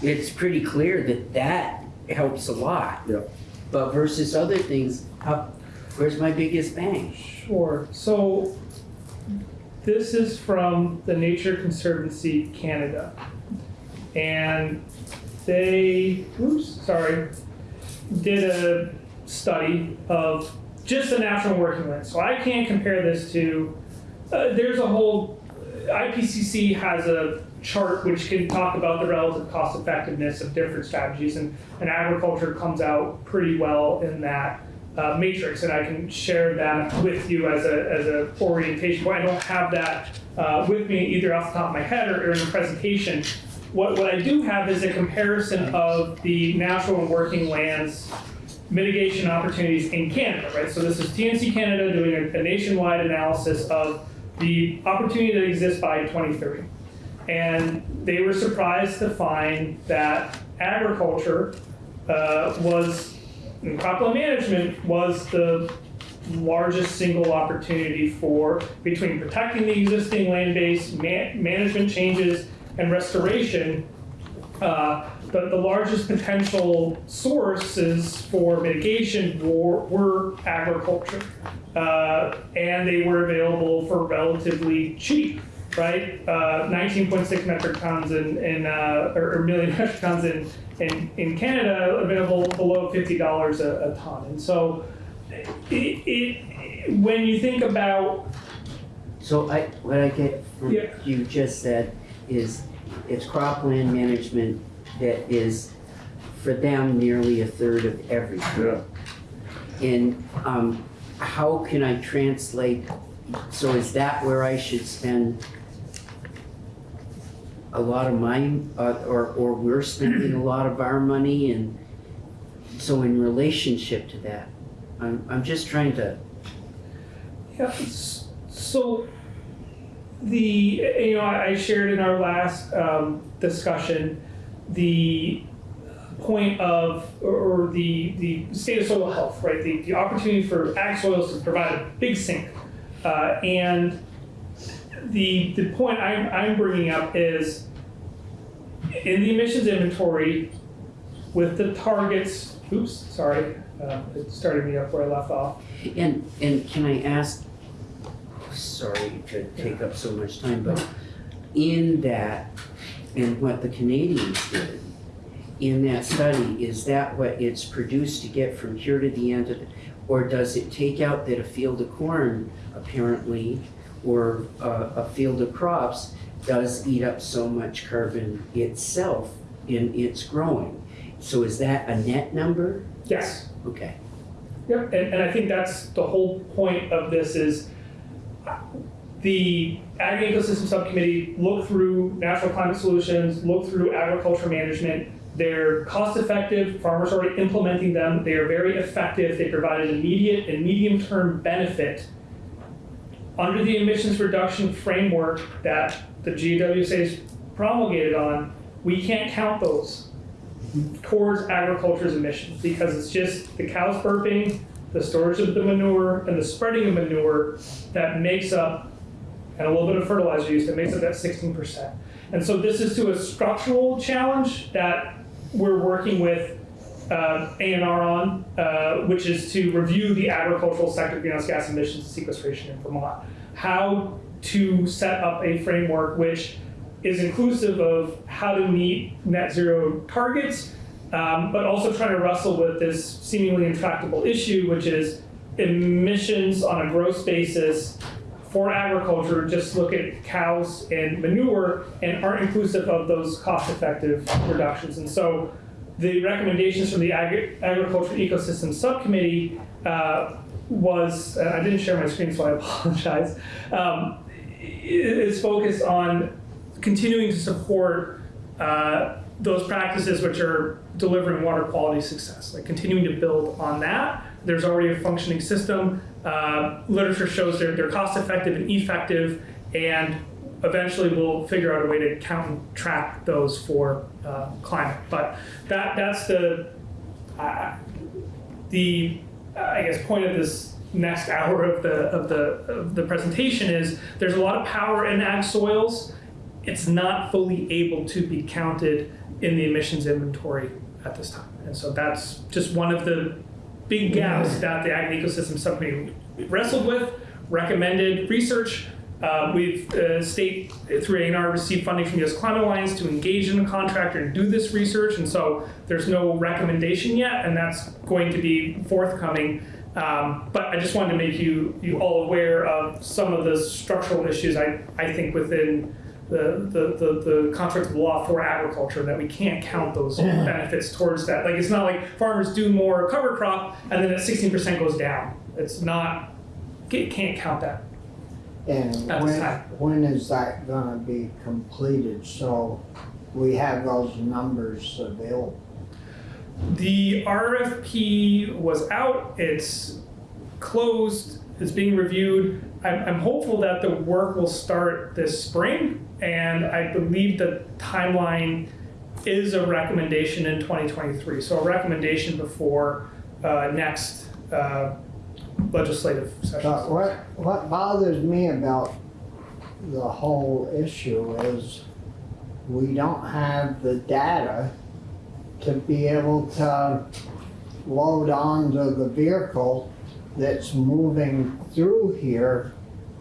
it's pretty clear that that helps a lot. Yep. But versus other things, how, where's my biggest bang? Sure. So this is from the Nature Conservancy Canada. And they, oops, sorry, did a study of just the natural working land. So I can't compare this to, uh, there's a whole, IPCC has a chart which can talk about the relative cost effectiveness of different strategies and, and agriculture comes out pretty well in that uh, matrix, and I can share that with you as a, as a orientation. But I don't have that uh, with me either off the top of my head or, or in the presentation. What, what I do have is a comparison of the natural and working lands mitigation opportunities in Canada, right? So this is TNC Canada doing a, a nationwide analysis of the opportunity that exists by 2030. And they were surprised to find that agriculture uh, was and cropland management was the largest single opportunity for between protecting the existing land base, ma- management changes, and restoration. Uh, the, the largest potential sources for mitigation were, were agriculture. Uh, and they were available for relatively cheap, right? Uh, 19.6 metric tons in, in uh, or, or million metric tons in, in, in Canada, available below $50 a, a ton. And so, it, it, when you think about So I, what I get from Yeah. you just said is, it's cropland management that is, for them, nearly a third of everything. Yeah. And, um, how can I translate, so is that where I should spend a lot of my, uh, or, or we're spending a lot of our money and so in relationship to that, I'm, I'm just trying to, Yeah, so the, you know, I I shared in our last um, discussion, the point of, or or the, the state of soil health, right? The, the opportunity for ag soils to provide a big sink. Uh, And the, the point I'm, I'm bringing up is in the emissions inventory with the targets, oops, sorry, uh, it started me up where I left off. And, and can I ask, sorry to take up so much time, but in that, and what the Canadians did, in that study, is that what it's produced to get from here to the end of it? Or does it take out that a field of corn apparently, or a, a field of crops does eat up so much carbon itself in its growing? So is that a net number? Yes. Okay. Yep, and, and I think that's the whole point of this is uh, the Ag Ecosystem Subcommittee looked through natural climate solutions, looked through agriculture management. They're cost effective, farmers are implementing them, they are very effective, they provide an immediate and medium term benefit. Under the emissions reduction framework that the GWSA is promulgated on, we can't count those towards agriculture's emissions because it's just the cows burping, the storage of the manure, and the spreading of manure that makes up, and a little bit of fertilizer use that makes up that sixteen percent. And so this is to a structural challenge that we're working with uh, A&R on, uh, which is to review the agricultural sector greenhouse gas emissions sequestration in Vermont. How to set up a framework which is inclusive of how to meet net zero targets, um, but also trying to wrestle with this seemingly intractable issue, which is emissions on a gross basis for agriculture, just look at cows and manure and aren't inclusive of those cost-effective reductions. And so the recommendations from the Agri- Agriculture Ecosystem Subcommittee uh, was, uh, I didn't share my screen, so I apologize, um, is focused on continuing to support uh, those practices which are delivering water quality success, like continuing to build on that. There's already a functioning system. Uh, literature shows they're, they're cost effective and effective, and eventually we'll figure out a way to count and track those for uh, climate. But that that's the uh, the I guess point of this next hour of the of the of the presentation is there's a lot of power in ag soils. It's not fully able to be counted in the emissions inventory at this time, and so that's just one of the big gaps that the ag ecosystem subcommittee wrestled with, recommended research. Uh, we've uh, state through A&R received funding from U.S. Climate Alliance to engage in a contractor and do this research, and so there's no recommendation yet, and that's going to be forthcoming. Um, but I just wanted to make you you all aware of some of the structural issues I, I think within the, the, the, the construct of law for agriculture that we can't count those benefits towards that. Like it's not like farmers do more cover crop and then at 16% goes down. It's not, it can't count that. And when, when is that gonna be completed, so we have those numbers available? The RFP was out, it's closed, it's being reviewed. I'm, I'm hopeful that the work will start this spring, and I believe the timeline is a recommendation in 2023. So a recommendation before uh, next uh, legislative what, what bothers me about the whole issue is we don't have the data to be able to load onto the vehicle that's moving through here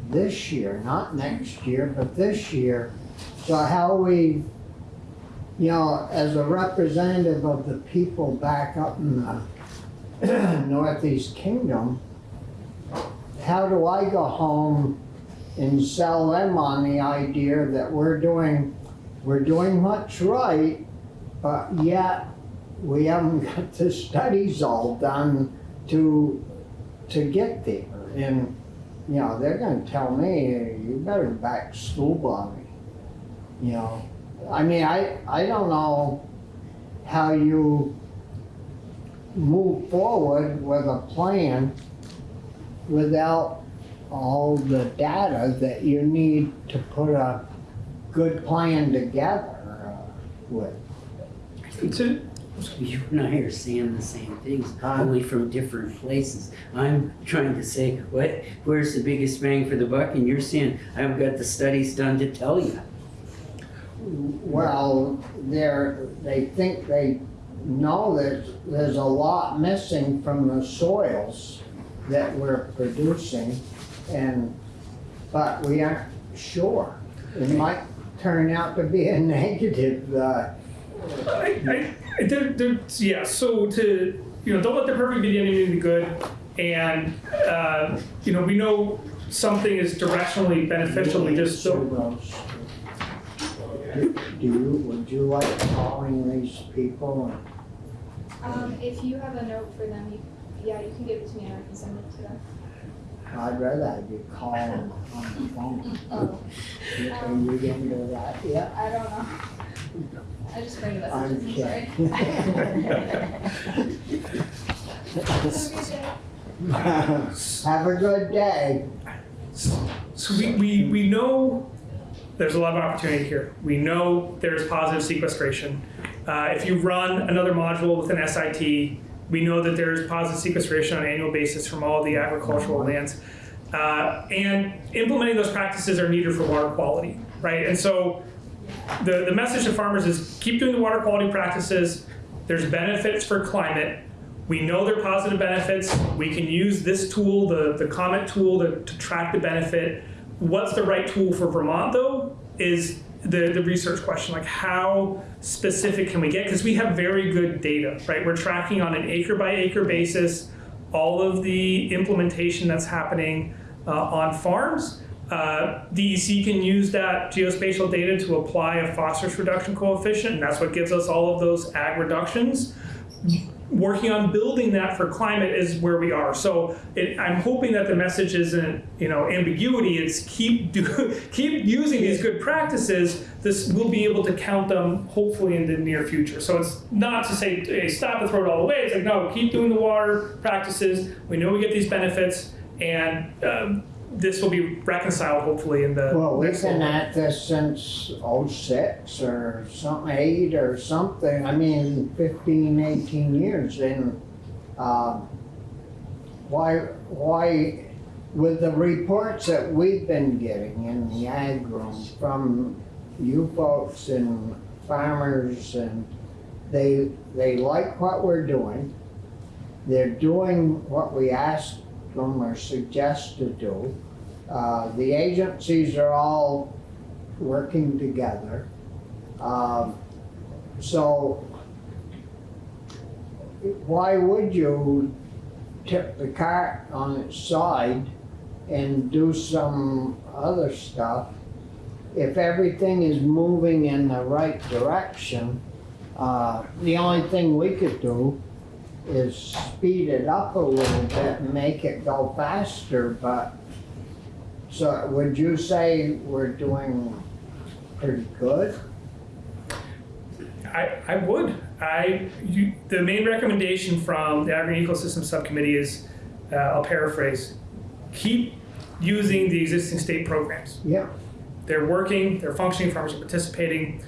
this year, not next year, but this year. So how we, you know, as a representative of the people back up in the Northeast Kingdom, how do I go home and sell them on the idea that we're doing, we're doing much right, but yet we haven't got the studies all done to, to get there. And, you know, they're gonna tell me, you better back school me. You know, I mean, I, I don't know how you move forward with a plan without all the data that you need to put a good plan together uh, with. So, You and I are saying the same things, only from different places. I'm trying to say, what, where's the biggest bang for the buck? And you're saying, I've got the studies done to tell you. Well, they're, they think they know that there's a lot missing from the soils that we're producing and, but we aren't sure. It might turn out to be a negative, uh, I, I, there, there, yeah, so to, you know, don't let the perfect be the enemy of the good. And, uh, you know, we know something is directionally beneficial, we just don't. those. Do you, would you like calling these people? Um, if you have a note for them, you, yeah, you can give it to me and I can send it to them. I'd rather have you call them on the phone. Oh, You- Are you gonna do that? Yeah. I don't know. I just bring the I'm messages, I'm sorry. Have a good day. So, So we, we, we know there's a lot of opportunity here. We know there's positive sequestration. Uh, if you run another module with an SIT, we know that there's positive sequestration on an annual basis from all the agricultural lands. Uh, and implementing those practices are needed for water quality, right? And so the, the message to farmers is keep doing the water quality practices. There's benefits for climate. We know there are positive benefits. We can use this tool, the, the Comet tool, to, to track the benefit. What's the right tool for Vermont, though, is the, the research question. Like, how specific can we get? Because we have very good data, right? We're tracking on an acre by acre basis all of the implementation that's happening uh, on farms. Uh, DEC can use that geospatial data to apply a phosphorus reduction coefficient, and that's what gives us all of those ag reductions. Working on building that for climate is where we are. So it, I'm hoping that the message isn't, you know, ambiguity. It's keep do, keep using these good practices. This we'll be able to count them hopefully in the near future. So it's not to say hey, stop and throw it all away. It's like no, keep doing the water practices. We know we get these benefits, and um, this will be reconciled hopefully in the Well, we've next been little- at this since oh-six or something, eight or something, I mean, 15, 18 years, and, um, why, why, with the reports that we've been getting in the ag room from you folks and farmers, and they, they like what we're doing, they're doing what we asked them or suggest to do. Uh, The agencies are all working together. Um, So why would you tip the cart on its side and do some other stuff if everything is moving in the right direction? uh, The only thing we could do is speed it up a little bit and make it go faster, but so would you say we're doing pretty good? I, I would. I, you, the main recommendation from the Agri Ecosystem Subcommittee is, uh, I'll paraphrase, keep using the existing state programs. Yeah, They're working, they're functioning, farmers are participating,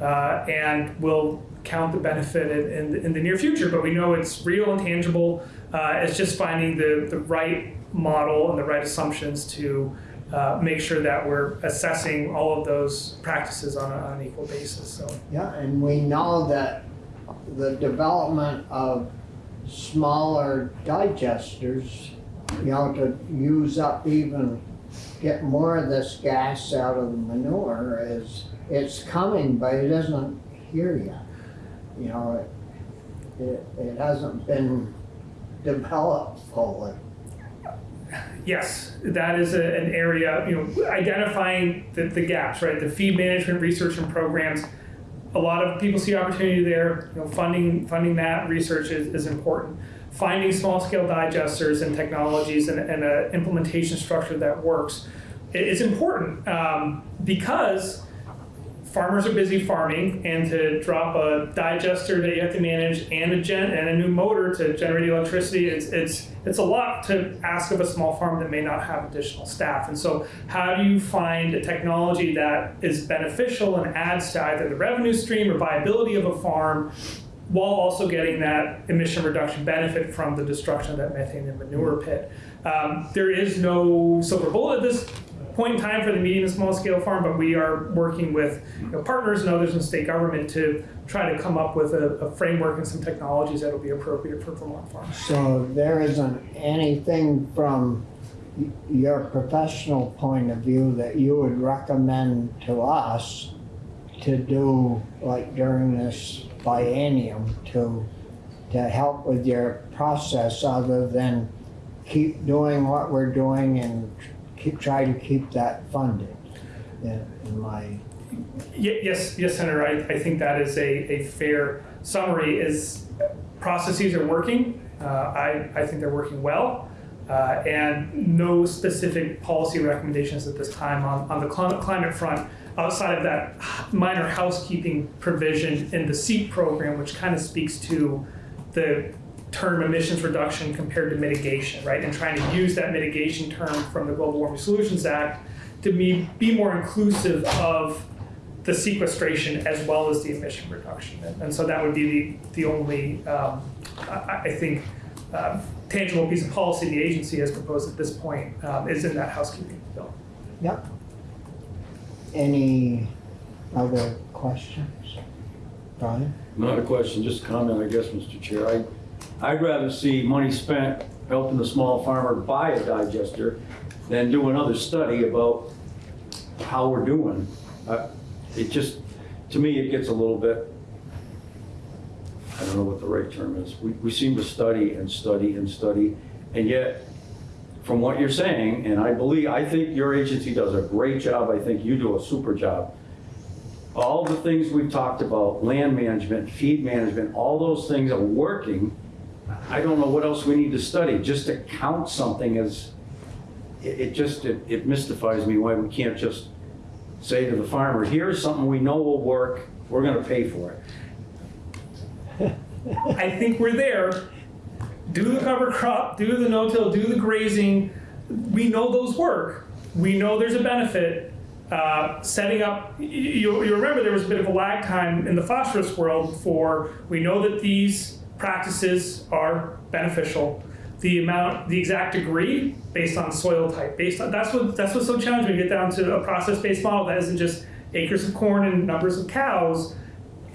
uh, and we'll count the benefit in, in, in the near future. But we know it's real and tangible. Uh, it's just finding the, the right model and the right assumptions to uh, make sure that we're assessing all of those practices on, a, on an equal basis. So. yeah, and we know that the development of smaller digesters, you know, to use up even, get more of this gas out of the manure is, it's coming, but it isn't here yet. You know, it, it, hasn't been developed fully. Yes, that is a, an area, you know, identifying the, the gaps, right? The feed management research and programs. A lot of people see opportunity there. You know, funding funding that research is, is important. Finding small scale digesters and technologies and, and an implementation structure that works is important um, because farmers are busy farming and to drop a digester that you have to manage and a gen and a new motor to generate electricity it's it's it's a lot to ask of a small farm that may not have additional staff and so how do you find a technology that is beneficial and adds to either the revenue stream or viability of a farm while also getting that emission reduction benefit from the destruction of that methane and manure pit. Um, there is no silver bullet this point in time for the medium and small scale farm, but we are working with you know, partners and others in state government to try to come up with a, a framework and some technologies that will be appropriate for Vermont farms. So there isn't anything from your professional point of view that you would recommend to us to do, like during this biennium, to, to help with your process other than keep doing what we're doing and keep, try to keep that funded? In in my, Yes, yes, Senator, I, I think that is a, a fair summary is processes are working. Uh, I, I think they're working well. Uh, and no specific policy recommendations at this time on, on the climate, climate front outside of that minor housekeeping provision in the CEAP program, which kind of speaks to the term emissions reduction compared to mitigation, right? And trying to use that mitigation term from the Global Warming Solutions Act to be, be more inclusive of the sequestration as well as the emission reduction. And- And so that would be the, the only, um, I, I think, uh, tangible piece of policy the agency has proposed at this point um, is in that housekeeping bill. Yep. Any other questions? Brian? Not a question, just a comment, I guess, Mr. Chair. I, I'd rather see money spent helping the small farmer buy a digester than do another study about how we're doing. Uh, It just, to me, it gets a little bit, I don't know what the right term is. We, we seem to study and study and study, and yet, from what you're saying, and I believe, I think your agency does a great job, I think you do a super job all the things we've talked about, land management, feed management, all those things are working. I don't know what else we need to study, just to count something as, it, it just, it it mystifies me why we can't just say to the farmer, here's something we know will work, we're gonna pay for it. I think we're there. Do the cover crop, do the no-till, do the grazing. We know those work. We know there's a benefit. Uh, setting up, you, you remember there was a bit of a lag time in the phosphorus world for, we know that these practices are beneficial. The amount, the exact degree based on soil type, based on, that's what, that's what's so challenging. you get down to a process-based model that isn't just acres of corn and numbers of cows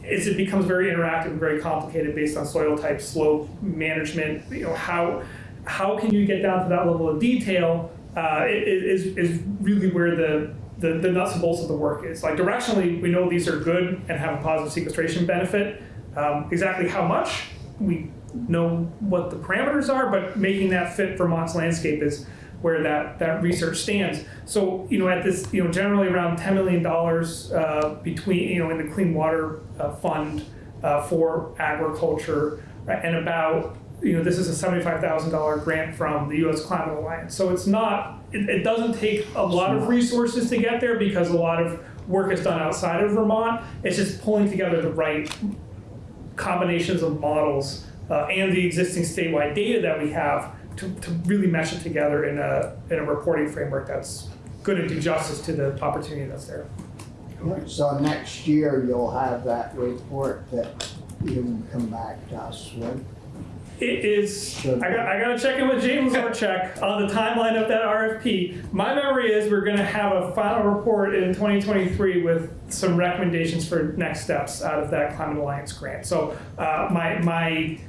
it becomes very interactive and very complicated based on soil type, slope, management, you know, how, how can you get down to that level of detail, uh, is, is really where the, the, the nuts and bolts of the work is. Like directionally, we know these are good and have a positive sequestration benefit. Um, exactly how much, we know what the parameters are, but making that fit Vermont's landscape is where that, that research stands. So, you know, at this, you know, generally around $10 million uh, between, you know, in the Clean Water uh, Fund uh, for agriculture, right, and about, you know, this is a $75,000 grant from the US Climate Alliance. So it's not, it, it doesn't take a lot of resources to get there because a lot of work is done outside of Vermont. It's just pulling together the right combinations of models uh, and the existing statewide data that we have to, to really mesh it together in a, in a reporting framework that's going to do justice to the opportunity that's there. So next year you'll have that report that you can come back to us with. It is, I got, I gotta check in with James Orchek on the timeline of that RFP. My memory is we're gonna have a final report in 2023 with some recommendations for next steps out of that Climate Alliance grant. So uh, my, my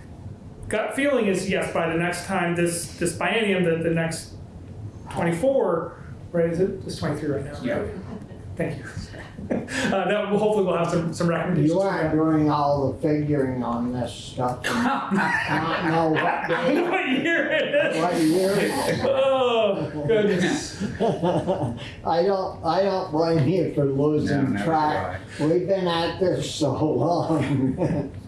gut feeling is yes, by the next time this, this biennium, the, the next 24, right, is it, it's 23 right now? Yeah. Thank you. Uh, that hopefully we'll have some, some recommendations. You aren't doing all the figuring on this stuff. and I don't know what day, What year it is? what year. it is. Oh, goodness. I don't, I don't blame you for losing never track. We've been at this so long.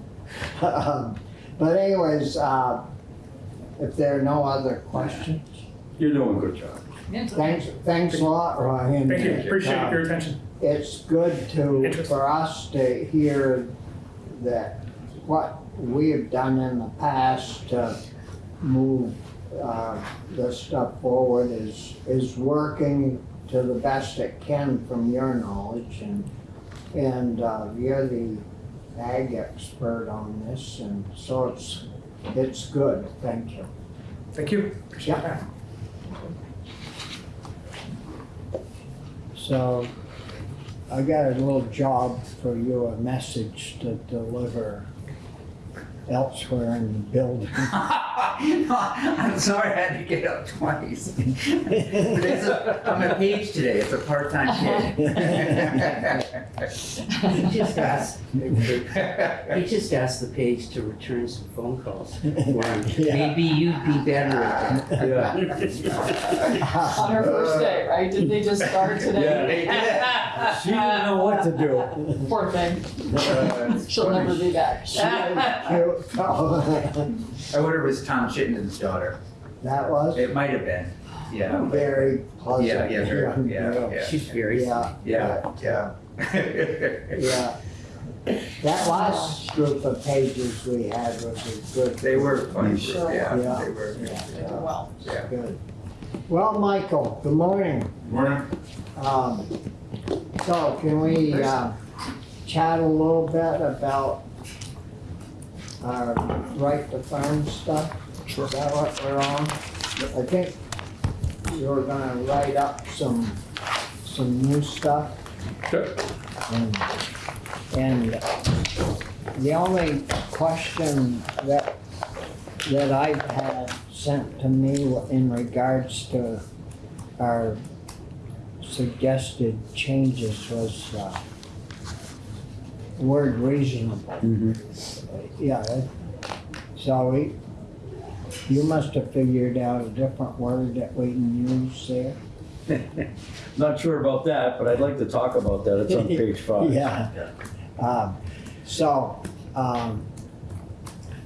Um, But anyways, uh, if there are no other questions, You're doing a good job. Thanks, thanks a lot, Ryan. Thank you, appreciate Uh, your attention. It's good to, for us to hear that what we have done in the past to move uh, this stuff forward is, is working to the best it can from your knowledge and, and uh, you're the ag expert on this and so it's, it's good, thank you. Thank you. Appreciate Yeah. that. So I got a little job for you, a message to deliver elsewhere in the building. I'm sorry I had to get up twice. But it's a, I'm a page today, it's a part-time kid. He just asked, he just asked the page to return some phone calls for him. Yeah. Maybe you'd be better at that. On her first day, right? Did they just start today? She didn't know what to do. Poor thing. Uh, She'll funny. never be back. She was cute. I wonder if it was Tom Chittenden's daughter. That was It might have been, yeah. very pleasant. Yeah, yeah, very, yeah, yeah. She's very, Yeah, Yeah, yeah. yeah. that last group of pages we had was a good. They were funny, Sure. yeah, Yeah. they were. Yeah. Well, Yeah. Good. Well, Michael, good morning. Morning. Um, so can we, uh, chat a little bit about our right to farm stuff? Sure. Is that what we're on? I think you're gonna write up some, some new stuff. Okay. And, and the only question that, that I've had sent to me in regards to our suggested changes was, uh, word reasonable. Yeah, it- so we, you must have figured out a different word that we can use there. Not sure about that, but I'd like to talk about that. It's on page five. Yeah. Um, so, um,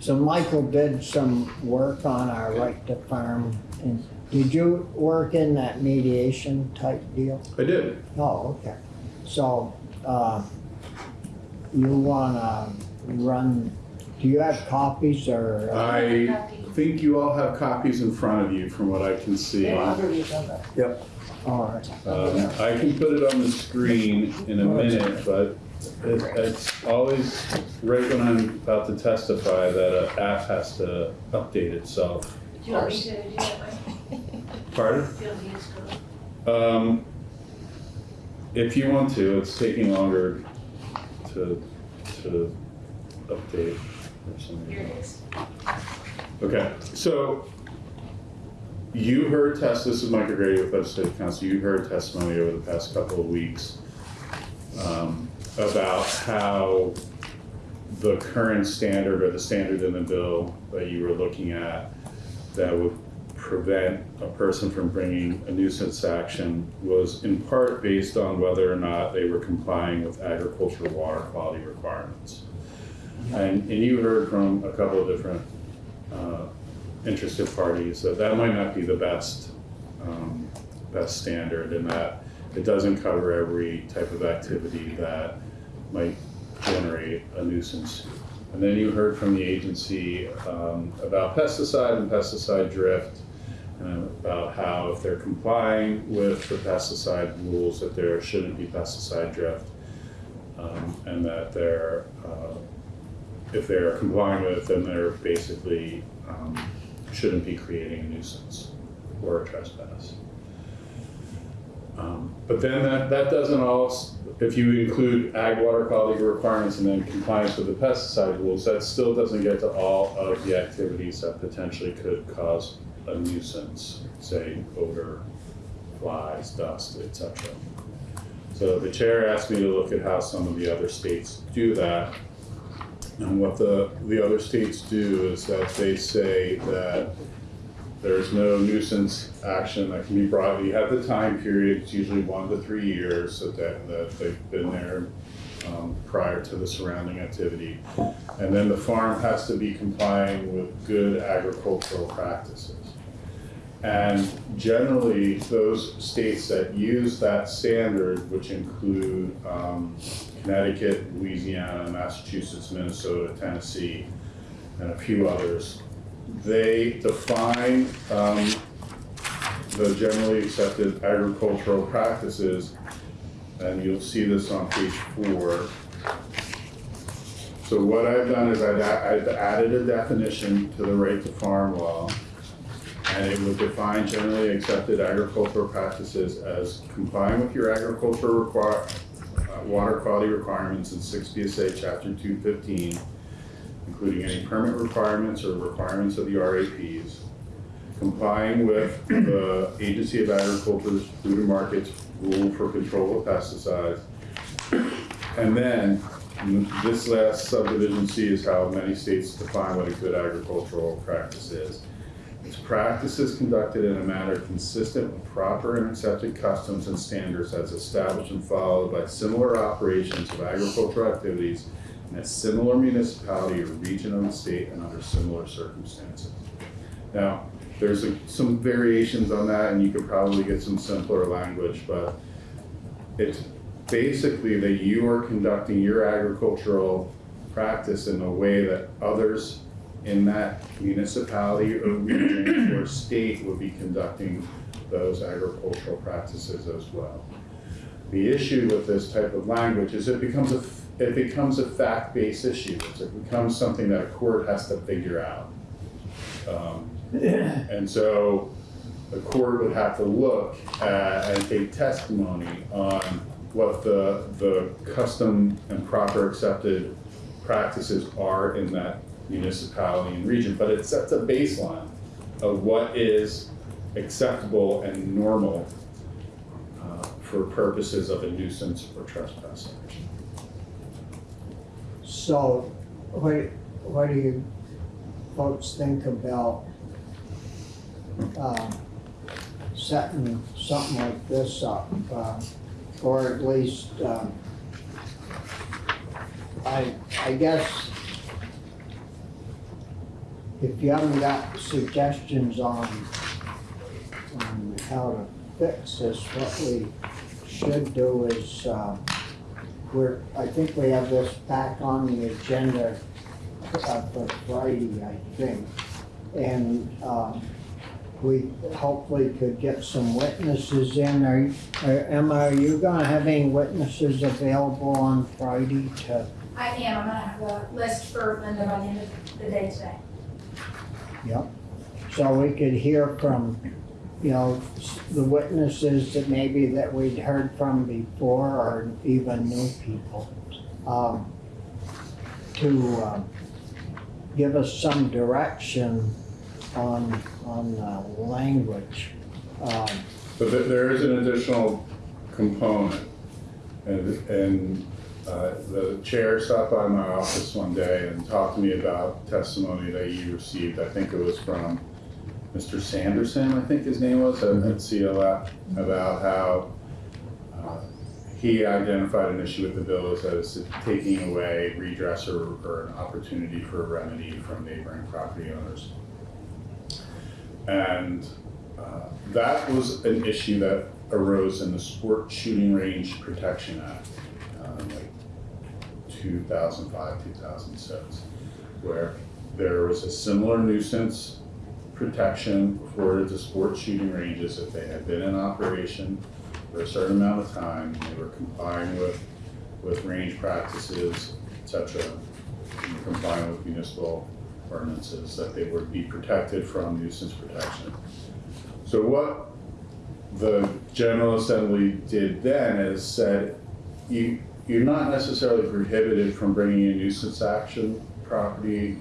so Michael did some work on our right to farm. And did you work in that mediation type deal? I did. Oh, okay. So, uh, you wanna run, do you have copies or? I think you all have copies in front of you from what I can see. Um, All right. I can put it on the screen in a minute, but it, it's always, right when I'm about to testify, that an app has to update itself. Do you want me to do that, Mike? Pardon? Do you want me to just go? Um, if you want to, it's taking longer to, to update or something. Here it is. Okay, so you heard test, this is Mike O'Grady with legislative counsel, you heard testimony over the past couple of weeks um, about how the current standard or the standard in the bill that you were looking at that would prevent a person from bringing a nuisance action was in part based on whether or not they were complying with agricultural water quality requirements. And, and you heard from a couple of different uh, interested parties that that might not be the best, um, best standard and that it doesn't cover every type of activity that might generate a nuisance. And then you heard from the agency um, about pesticide and pesticide drift, about how if they're complying with the pesticide rules, that there shouldn't be pesticide drift. um, And that they're, uh, if they're complying with, it, then they're basically, um, shouldn't be creating a nuisance or a trespass. Um, But then that, that doesn't all, if you include ag water quality requirements and then compliance with the pesticide rules, that still doesn't get to all of the activities that potentially could cause a nuisance, say odor, flies, dust, etc. So the chair asked me to look at how some of the other states do that. And what the, the other states do is that they say that there's no nuisance action that can be brought, you have the time period, it's usually one to three years that, that, that they've been there um, prior to the surrounding activity. And then the farm has to be complying with good agricultural practices. And generally, those states that use that standard, which include um, Connecticut, Louisiana, Massachusetts, Minnesota, Tennessee, and a few others, they define um, the generally accepted agricultural practices, and you'll see this on page four. So what I've done is I've, I've added a definition to the right to farm law, and it would define generally accepted agricultural practices as complying with your agricultural require, uh, water quality requirements in six VSA chapter two fifteen, including any permit requirements or requirements of the RAPs, complying with the Agency of Agriculture's Food and Markets Rule for Control of Pesticides. And then, this last subdivision C is how many states define what a good agricultural practice is. It's practices conducted in a manner consistent with proper and accepted customs and standards as established and followed by similar operations of agricultural activities in a similar municipality or region of the state and under similar circumstances. Now, there's a- some variations on that, and you could probably get some simpler language, but it's, basically that you are conducting your agricultural practice in a way that others in that municipality or region or state would be conducting those agricultural practices as well. The issue with this type of language is it becomes a, it becomes a fact-based issue. It becomes something that a court has to figure out. Um, And so the court would have to look at and take testimony on what the, the custom and proper accepted practices are in that municipality and region. But it sets a baseline of what is acceptable and normal uh, for purposes of a nuisance or trespass action. So, what, what do you folks think about, um, setting something like this up? uh, Or at least, um, I, I guess if you haven't got suggestions on, on how to fix this, what we should do is, um, we're, I think we have this back on the agenda uh, for Friday, I think. And um, we hopefully could get some witnesses in. Are, are- Emma, are you gonna have any witnesses available on Friday to, I am, I'm gonna have a list for Linda by the end of the day today. Yep? So we could hear from, you know, the witnesses that maybe that we'd heard from before or even new people. um, To um, give us some direction on, on the language. Um, But there- there is an additional component. And, and uh, the chair stopped by my office one day and talked to me about testimony that you received. I think it was from Mr. Sanderson, I think his name was, at at CLF, about how uh, he identified an issue with the bill as that it's taking away redress or, or an opportunity for a remedy from neighboring property owners. And uh, that was an issue that arose in the Sport Shooting Range Protection Act, 2005, 2006, where there was a similar nuisance protection afforded to sports shooting ranges if they had been in operation for a certain amount of time, they were complying with, with range practices, et cetera, complying with municipal ordinances, that they would be protected from nuisance protection. So what the General Assembly did then is said, you, you're not necessarily prohibited from bringing a nuisance action property,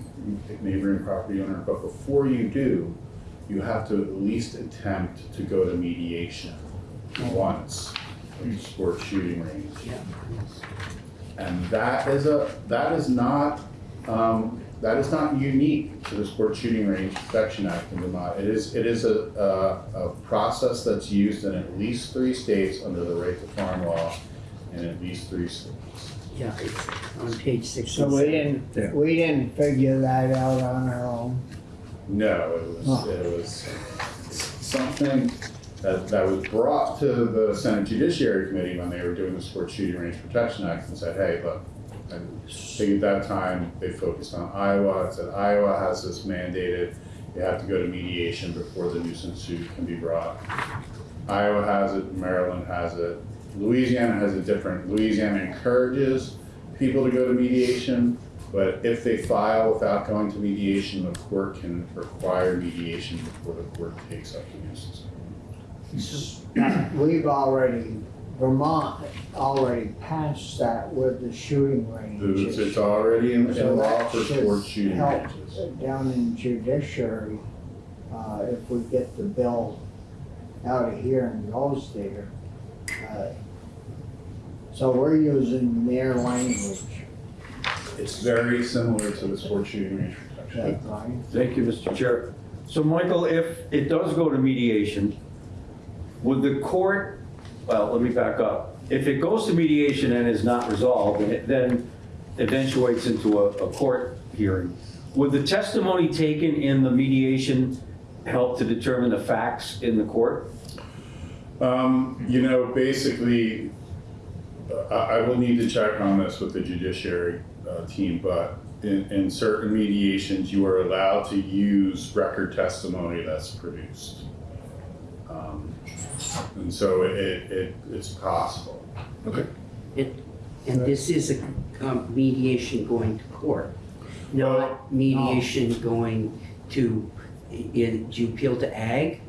neighboring property owner, but before you do, you have to at least attempt to go to mediation once, a sports shooting range. And that is a, that is not, um, that is not unique to the Sports Shooting Range Protection Act in Vermont. It is, it is a, a, a process that's used in at least three states under the right to farm law in at least three states. Yeah, it's on page So we didn't, we didn't figure that out on our own. No, it was, Oh. it was something that, that was brought to the Senate Judiciary Committee when they were doing the Sports Shooting Range Protection Act and said, hey, look, I think at that time, they focused on Iowa, it said Iowa has this mandated, you have to go to mediation before the nuisance suit can be brought. Iowa has it, Maryland has it, Louisiana has it different, Louisiana encourages people to go to mediation, but if they file without going to mediation, the court can require mediation before the court takes up the nuisance. We've already, Vermont already passed that with the shooting It's, ranges. it's already in, in law for sports shooting ranges. Down in judiciary, uh, if we get the bill out of here and goes there. Uh, So we're using their language, It's very similar to the sports shooting range protection. that right? Thank you, Mr. Chair. So Michael, if it does go to mediation, would the court, well, let me back up. If it goes to mediation and is not resolved, and it then eventuates into a, a court hearing, would the testimony taken in the mediation help to determine the facts in the court? Um, you know, basically, I, I will need to check on this with the judiciary, uh, team, but in, in certain mediations, you are allowed to use record testimony that's produced. Um, And so it, it, it's possible. Okay. And this is a um, mediation going to court, not mediation going to, i- do you appeal to ag?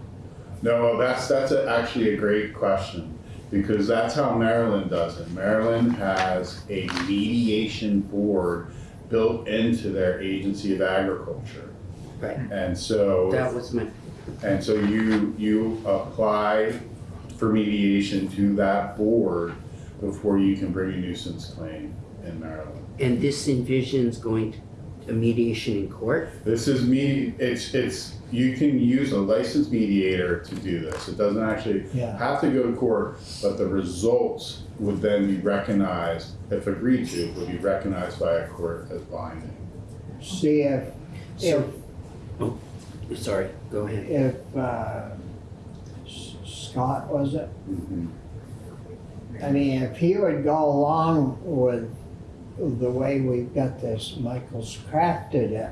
No, that's, that's a- actually a great question, because that's how Maryland does it. Maryland has a mediation board built into their agency of agriculture. Right. And so. That was my, And so you, you apply for mediation to that board before you can bring a nuisance claim in Maryland. and this envisions going to a mediation in court? This is me, it's, it's, you can use a licensed mediator to do this. It doesn't actually Yeah. have to go to court, but the results would then be recognized, if agreed to, would be recognized by a court as binding. See if, if, So, sorry, go ahead. if, uh, Scott, was it? I mean, if he would go along with the way we've got this, Michael's crafted it,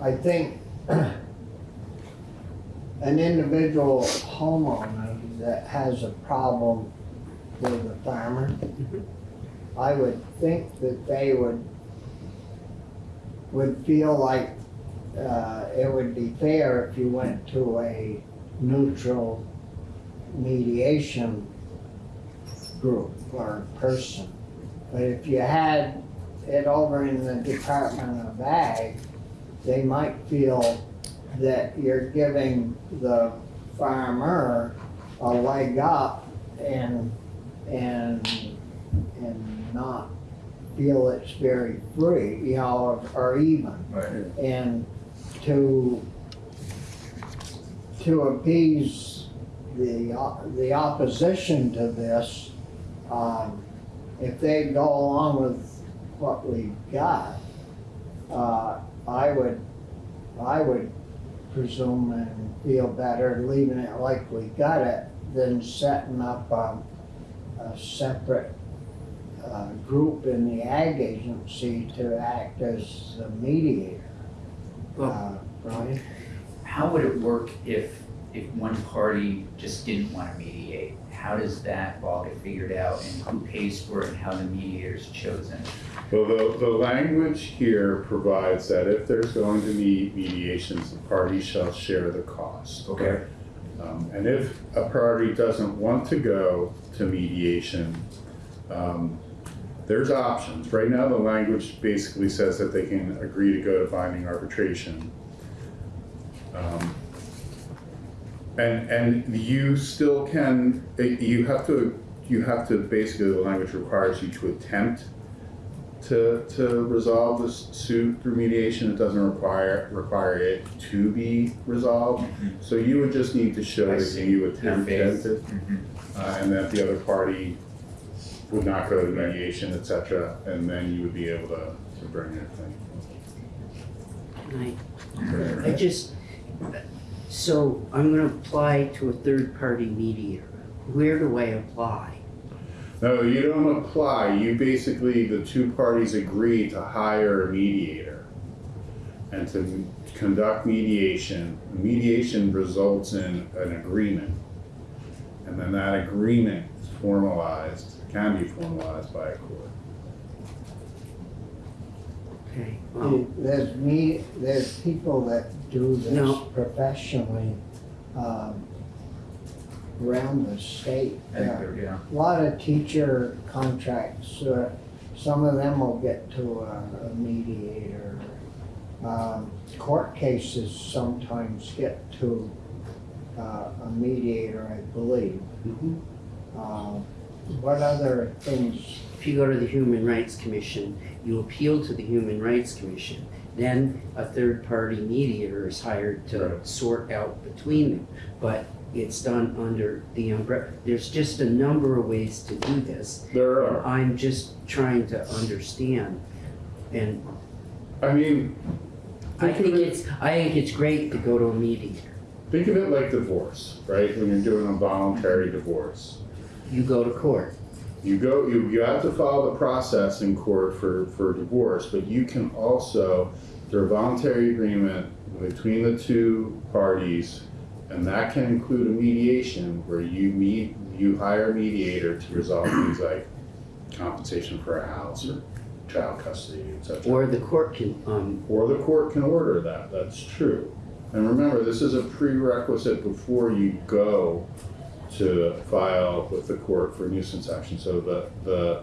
I think an individual homeowner that has a problem with a farmer, I would think that they would, would feel like, uh, it would be fair if you went to a neutral mediation group or person. But if you had it over in the Department of Ag, they might feel that you're giving the farmer a leg up and, and, and not feel it's very free, you know, or, or even. Right. And to, to appease the, the opposition to this, um, if they go along with what we've got, uh, I would, I would presume and feel better leaving it like we got it than setting up a, a separate, uh, group in the ag agency to act as the mediator. Well- Uh, Brian? How would it work if, if one party just didn't want to mediate? How does that all get figured out and who pays for it and how the mediator's chosen? Well, the, the language here provides that if there's going to be mediations, the parties shall share the cost. Okay. Um, and if a party doesn't want to go to mediation, um, there's options. Right now, the language basically says that they can agree to go to binding arbitration. Um, And, and you still can, you have to, you have to, basically, the language requires you to attempt to, to resolve this suit through mediation. It doesn't require, require it to be resolved. So you would just need to show I that see. you Your attempted faith. it, Mhm. uh, and that the other party would not go to mediation, etc. and then you would be able to, to bring your thing. I, I just, so I'm gonna apply to a third-party mediator. Where do I apply? No, you don't apply, you basically, the two parties agree to hire a mediator and to conduct mediation. Mediation results in an agreement. And then that agreement is formalized, can be formalized by a court. Okay, well, There's me, there's people that do this No. professionally, um, around the state. I Yeah. yeah. A lot of teacher contracts, uh, some of them will get to a a mediator. Um, Court cases sometimes get to uh, a mediator, I believe. mhm. Um, What other things, if you go to the Human Rights Commission, you appeal to the Human Rights Commission. Then a third-party mediator is hired to Right. sort out between them. But it's done under the umbrella, there's just a number of ways to do this. There And are, I'm just trying to understand. And I mean, I Think it- it's, I think it's great to go to a mediator. think of it like divorce, right? When you're doing a voluntary divorce. You go to court. You go, you, you have to follow the process in court for, for divorce, but you can also, through a voluntary agreement between the two parties, and that can include a mediation where you meet, you hire a mediator to resolve things like compensation for a house or child custody, et cetera. Or the court can, um, Or the court can order that, that's true. And remember, this is a prerequisite before you go to file with the court for nuisance action. So the, the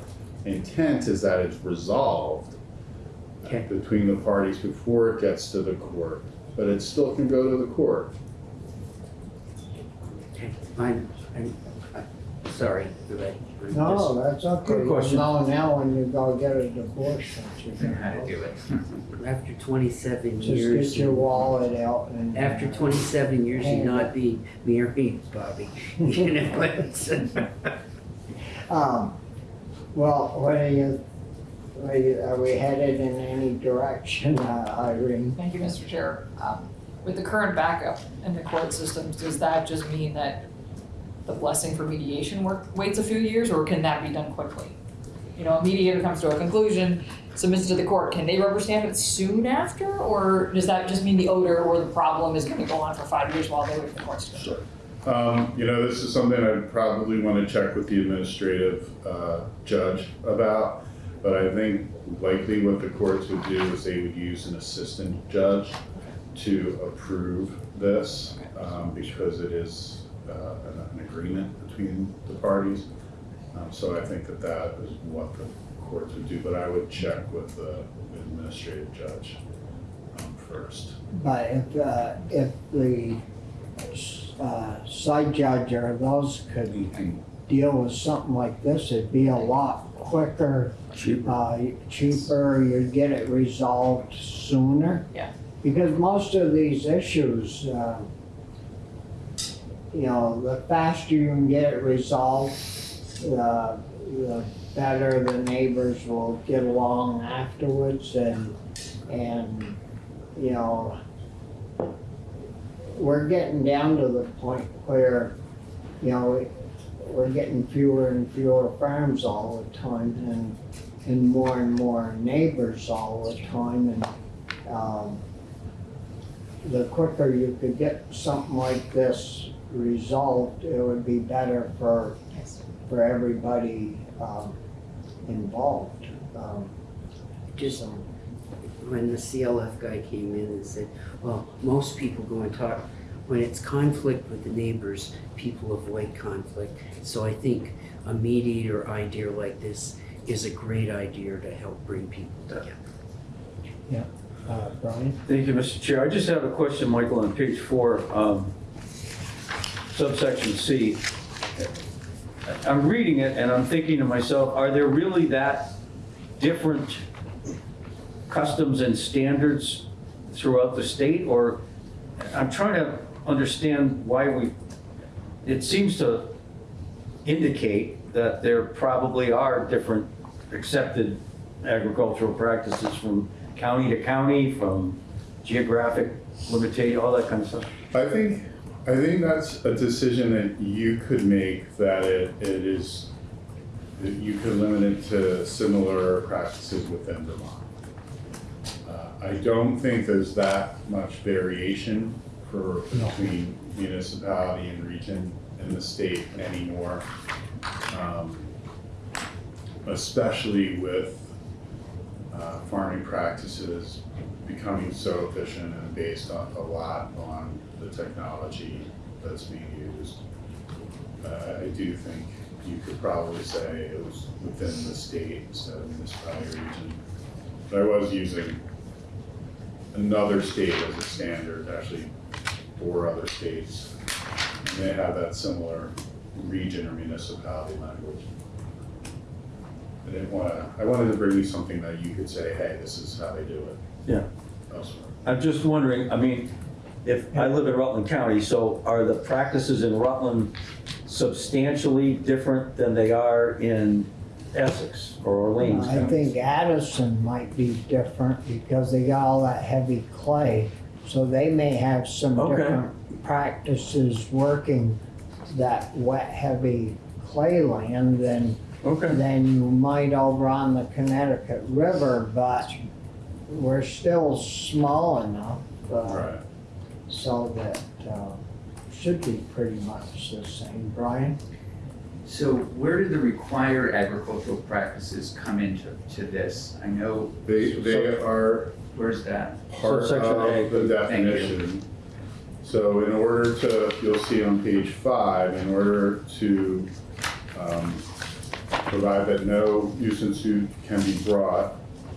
intent is that it's resolved Okay. between the parties before it gets to the court, but it still can go to the court. Okay, I'm, I'm, I'm sorry, but I'm just- No, that's okay. Good question. You now when you go get a divorce, don't you? Learn how to do it. After twenty-seven Just years. get your and- wallet out and. After twenty-seven years of not being married, Bobby, you know, it's, Um, well, what are you, are you, are we headed in any direction, uh, Irene? Thank you, Mr. Chair. Um, With the current backup in the court systems, does that just mean that the blessing for mediation work, waits a few years, or can that be done quickly? You know, a mediator comes to a conclusion, submits it to the court, can they rubber stamp it soon after? Or does that just mean the odor or the problem is gonna go on for five years while they wait for the courts to go? Um, you know, this is something I'd probably want to check with the administrative, uh, judge about. But I think likely what the courts would do is they would use an assistant judge to approve this, um, because it is, uh, an, an agreement between the parties. Um, so I think that that is what the courts would do, but I would check with the administrative judge, um, first. But if, uh, if the, uh, side judge or those could deal with something like this, it'd be a lot quicker, Cheaper. uh, cheaper, you'd get it resolved sooner. Yeah. Because most of these issues, uh, you know, the faster you can get it resolved, the, the better the neighbors will get along afterwards and, and, you know, we're getting down to the point where, you know, we're getting fewer and fewer farms all the time and, and more and more neighbors all the time and, um, the quicker you could get something like this resolved, it would be better for, Yes. for everybody, um, involved. Um, just so, when the CLF guy came in and said, well, most people go and talk, when it's conflict with the neighbors, people avoid conflict. So I think a mediator idea like this is a great idea to help bring people together. uh, Brian? Thank you, Mr. Chair. I just have a question, Michael, on page four, um, subsection C. I'm reading it and I'm thinking to myself, are there really that different customs and standards throughout the state? Or I'm trying to understand why we, it seems to indicate that there probably are different accepted agricultural practices from county to county, from geographic limitation, all that kind of stuff. I think, I think that's a decision that you could make, that it, it is, that you could limit it to similar practices within Vermont. Uh, I don't think there's that much variation for, between municipality and region in the state anymore. Um, Especially with, uh, farming practices becoming so efficient and based on, a lot on the technology that's being used. Uh, I do think you could probably say it was within the state instead of municipality region. But I was using another state as a standard, actually four other states. And they have that similar region or municipality language. I didn't wanna, I wanted to bring you something that you could say, hey, this is how they do it. Yeah. Elsewhere. I'm just wondering, I mean, if, I live in Rutland County, so are the practices in Rutland substantially different than they are in Essex or Orleans I County? think Addison might be different because they got all that heavy clay. So they may have some Okay. different practices working that wet, heavy clay land than Okay. than you might over on the Connecticut River, but we're still small enough, uh, Right. So that, uh, should be pretty much the same. Brian? So where do the required agricultural practices come into, to this? I know, They, they are where's that? part Subsection A. of the Thank you. definition. So in order to, you'll see on page five, in order to um, provide that no nuisance suit can be brought,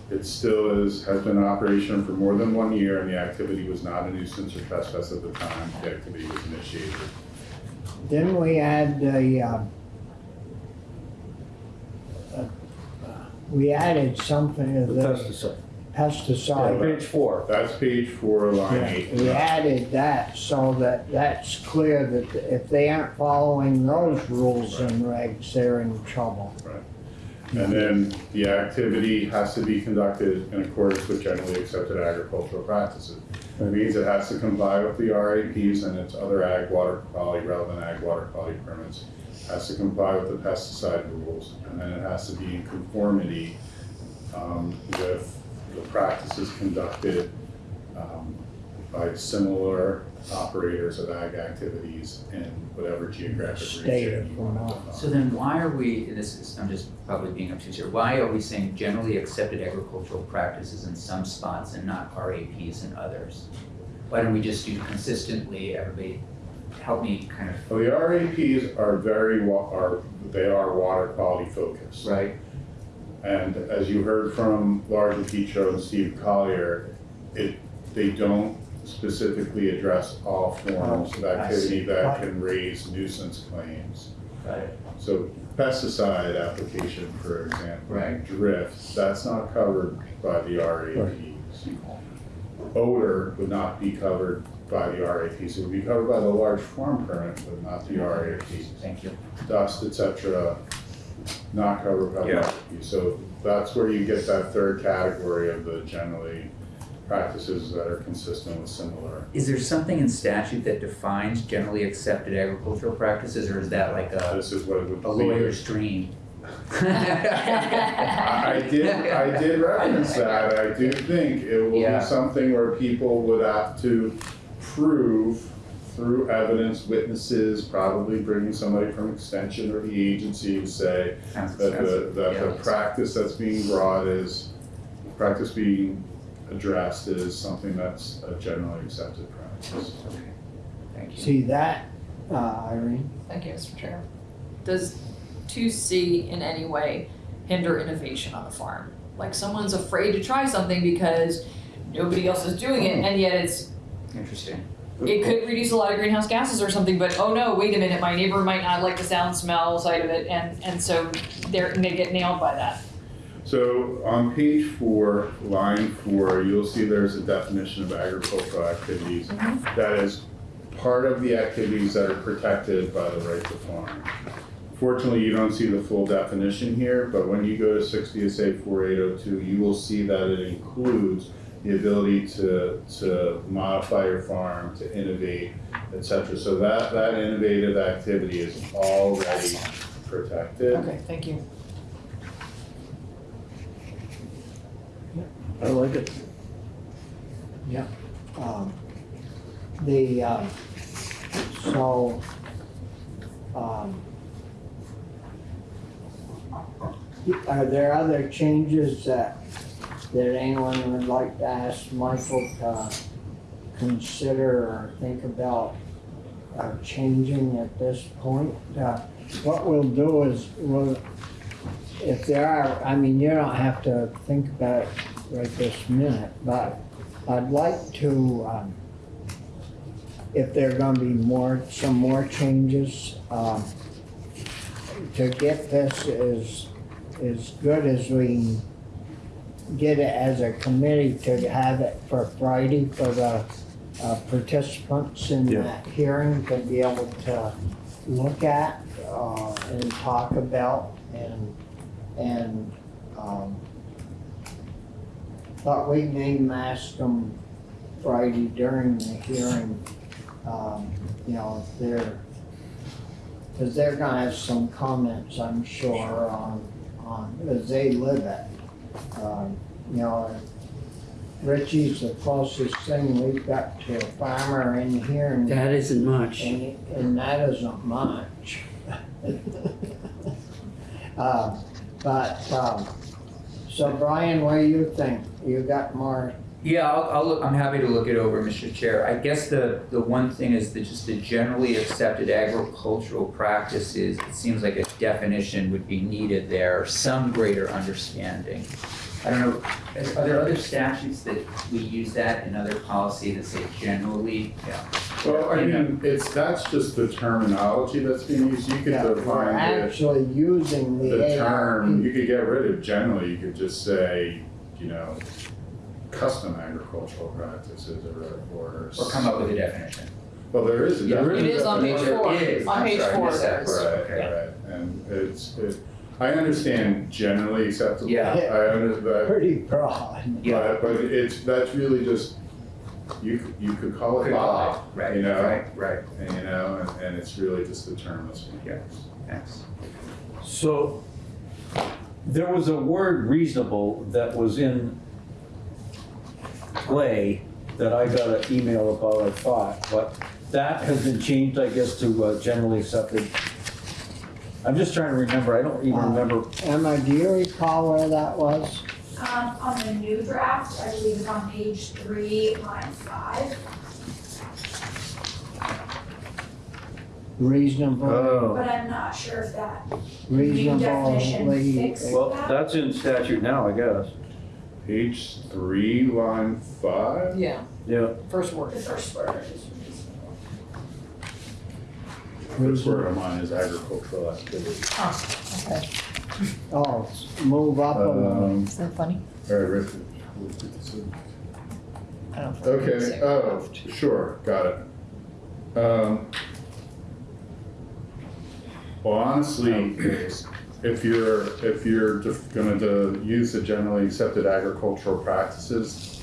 it still is, has been in operation for more than one year and the activity was not a nuisance or trespass at the time the activity was initiated. Didn't we add the, um, uh, we added something to The the pesticide. Yeah, page four. That's page four, line Yeah, eight. We added that so that that's clear that if they aren't following those rules and regs, they're in trouble. And then the activity has to be conducted in accordance with generally accepted agricultural practices. That means it has to comply with the RAPs and its other ag water quality, relevant ag water quality permits. Has to comply with the pesticide rules, and then it has to be in conformity um, with the practices conducted um, by similar operators of ag activities in whatever geographic State region of you want to So then why are we, and this is, I'm just probably being obtuse here, why are we saying generally accepted agricultural practices in some spots and not RAPs in others? Why don't we just do consistently, everybody, help me kind of, Well, the RAPs are very, are, they are water quality focused. right? And as you heard from Laura DiPietro and Steve Collier, it, they don't specifically address all forms of Oh, I activity that can raise nuisance claims. Got it. So pesticide application, for example, Right. drift, that's not covered by the RAPs. Odor would not be covered by the RAPs, it would be covered by the large farm permit, but not the RAPs Thank you. dust, et cetera, not covered by Yeah. the So that's where you get that third category of the generally practices that are consistent with similar. Is there something in statute that defines generally accepted agricultural practices, or is that like a, This is what it would be. a lawyer's dream? I I did, I did reference that, I do think it will Yeah. be something where people would have to prove through evidence, witnesses, probably bringing somebody from extension or the agency to say, Sounds that the, expensive. that Yeah, the practice that's being brought is, practice being addressed is something that's a generally accepted practice. Okay, thank you. See that, uh, Irene? Thank you, Mr. Chair. Does two C in any way hinder innovation on the farm? Like someone's afraid to try something because nobody else is doing it and yet it's, Interesting. it could reduce a lot of greenhouse gases or something, but oh no, wait a minute, my neighbor might not like the sound, smell, side of it and, and so they're, they get nailed by that. So on page four, line four, you'll see there's a definition of agricultural activities. Mm-hmm. That is part of the activities that are protected by the right to farm. Fortunately, you don't see the full definition here, but when you go to sixty SA four eight oh two, you will see that it includes the ability to, to modify your farm, to innovate, et cetera. So that, that innovative activity is already protected. Okay, thank you. I like it. Um, The, uh, so, um, are there other changes that, that anyone would like to ask Michael to consider or think about uh, changing at this point? Uh, What we'll do is, we'll, if there are, I mean, you don't have to think about it right this minute, but I'd like to, um, if there are gonna be more, some more changes, um, to get this as, as good as we can get it as a committee to have it for Friday for the uh, participants in Yeah. that hearing to be able to look at, uh, and talk about and, and, um, but we may ask them Friday during the hearing, um, you know, if they're, Cause they're gonna have some comments, I'm sure, on, on, as they live it. Um, You know, Richie's the closest thing we've got to a farmer in here and, That isn't much. and, and that isn't much. Uh, But, um, so Brian, what do you think? You got more, Yeah, I'll, I'll look, I'm happy to look it over, Mr. Chair. I guess the, the one thing is that just the generally accepted agricultural practices, it seems like a definition would be needed there, some greater understanding. I don't know, are are there other statutes that we use that in other policy that say generally? Yeah. Well, I mean, it's, that's just the terminology that's being used, you could yeah, we're define it, actually using the the term, you could get rid of generally, you could just say, you know, custom agricultural practices or, or. Or come up with a definition. Well, there is a Yeah, definition. It is on page four. is. On I'm page sorry, I four missed that there is. part. Right, Okay. right, and it's, it, I understand generally acceptable. Yeah. I under, but, Pretty broad. Yeah. but, but it's, that's really just, you, could- you could call it Good Bob, call. Right, you know? right, right, and, you know, and, and it's really just the term that's being Yeah. used. thanks. So there was a word reasonable that was in play that I got an email about, I thought, but that has been changed, I guess, to uh, generally accepted. I'm just trying to remember, I don't even Uh, remember. Emma, do you recall where that was? Um, on the new draft, I believe it's on page three, line five, Reasonable, Oh, but I'm not sure if that new definition reasonably. fixed well, that. that's in statute now, I guess. Page three, line five? Yeah, Yeah, first word. The first word is reasonable. First word on mine is agricultural activity. Oh, okay. Oh, move up a little. Um, Is that funny? all right, Rick. I don't know. Okay, oh, sure, got it. Um, Well, honestly, if you're, if you're gonna to use the generally accepted agricultural practices,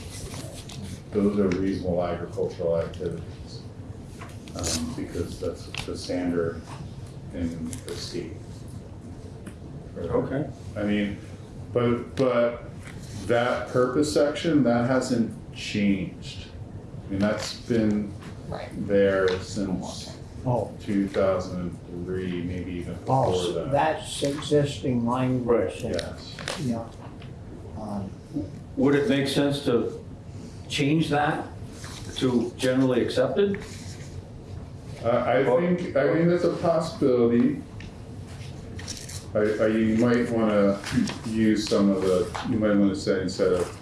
those are reasonable agricultural activities. Um, because that's the standard in the state. okay. I mean, but, but that purpose section, that hasn't changed. I mean, that's been Right. there since Oh, two thousand and three, maybe even oh, before so that. that's existing language. there. Yes, Yeah. Um, Would it make sense to change that to generally accepted? I, I think, I mean, there's a possibility. I, I, you might wanna use some of the, you might wanna say instead of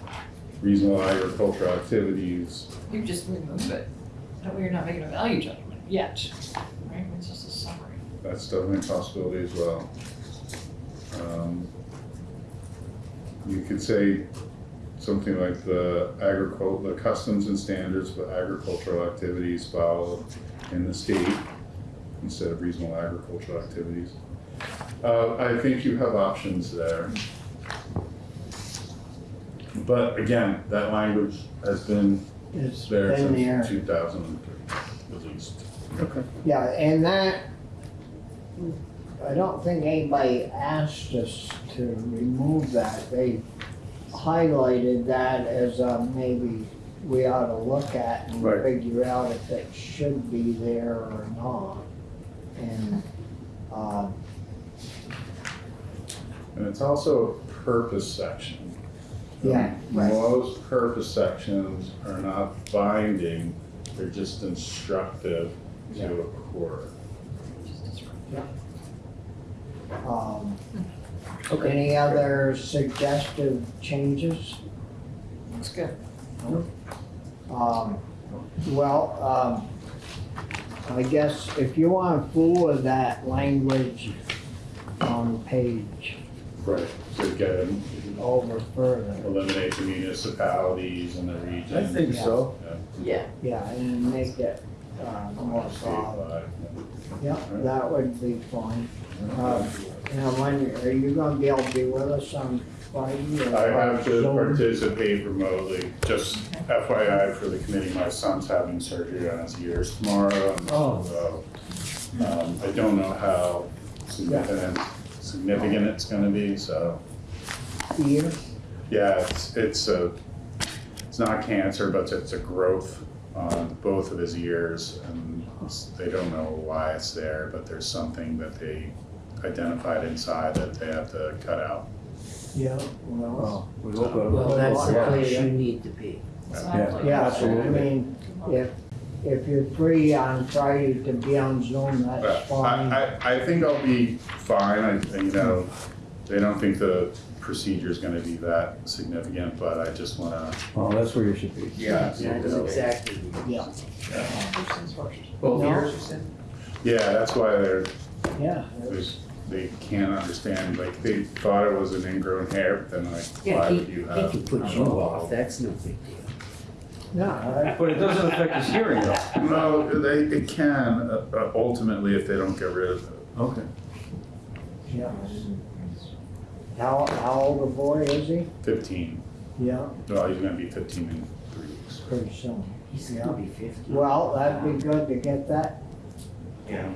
reasonable agricultural activities, You just remove it. That way you're not making a value judgment yet, right? It's just a summary. that's definitely a possibility as well. Um, You could say something like the agricul, the customs and standards for agricultural activities followed in the state instead of reasonable agricultural activities. Uh, I think you have options there. But again, that language has been It's there been since there. two thousand and three, at least. Okay. Yeah, and that, I don't think anybody asked us to remove that. They highlighted that as a maybe we ought to look at and Right. figure out if it should be there or not. And, um, And it's also a purpose section. Yeah, right. Most purpose sections are not binding, they're just instructive. To a court. um, Okay. any other suggestive changes? That's good. Um, well, um, I guess if you wanna fool with that language on page Right. To get, them- over further, eliminate the municipalities and the regions. I think so. Yeah. Yeah, and make it, uh, more solid. Yeah, that would be fine. Uh, Now, when, are you gonna be able to be with us on Friday? or I have to participate remotely, just FYI for the committee, my son's having surgery on his ears tomorrow. and Oh. so Um, I don't know how significant, significant it's gonna be, so, Year? yeah, it's, it's a, it's not cancer, but it's a growth on both of his ears, and they don't know why it's there, but there's something that they identified inside that they have to cut out. Yeah, well, we hope Well, that's the Yeah. place you need to be. Exactly. yeah, I Absolutely. mean, if, if you're free on Friday to be on Zoom, that's But fine. I, I, I think I'll be fine, I, you know, they don't think the procedure's gonna be that significant, but I just wanna, Well, that's where you should be. yeah, That's you know. exactly. Yeah, Both No. years. Yeah, that's why they're, yeah. they, they can't understand, like, they thought it was an ingrown hair, but then like, Yeah, why he, would you he have? can put you off, that's no big deal. No, But it doesn't affect his hearing though. No, they, it can, uh, uh, ultimately, if they don't get rid of it. Okay. yeah. How, how old a boy is he? Fifteen, Yeah, well, he's gonna be fifteen in three weeks. pretty soon. He's gonna be fifty. Well, that'd be good to get that. Yeah.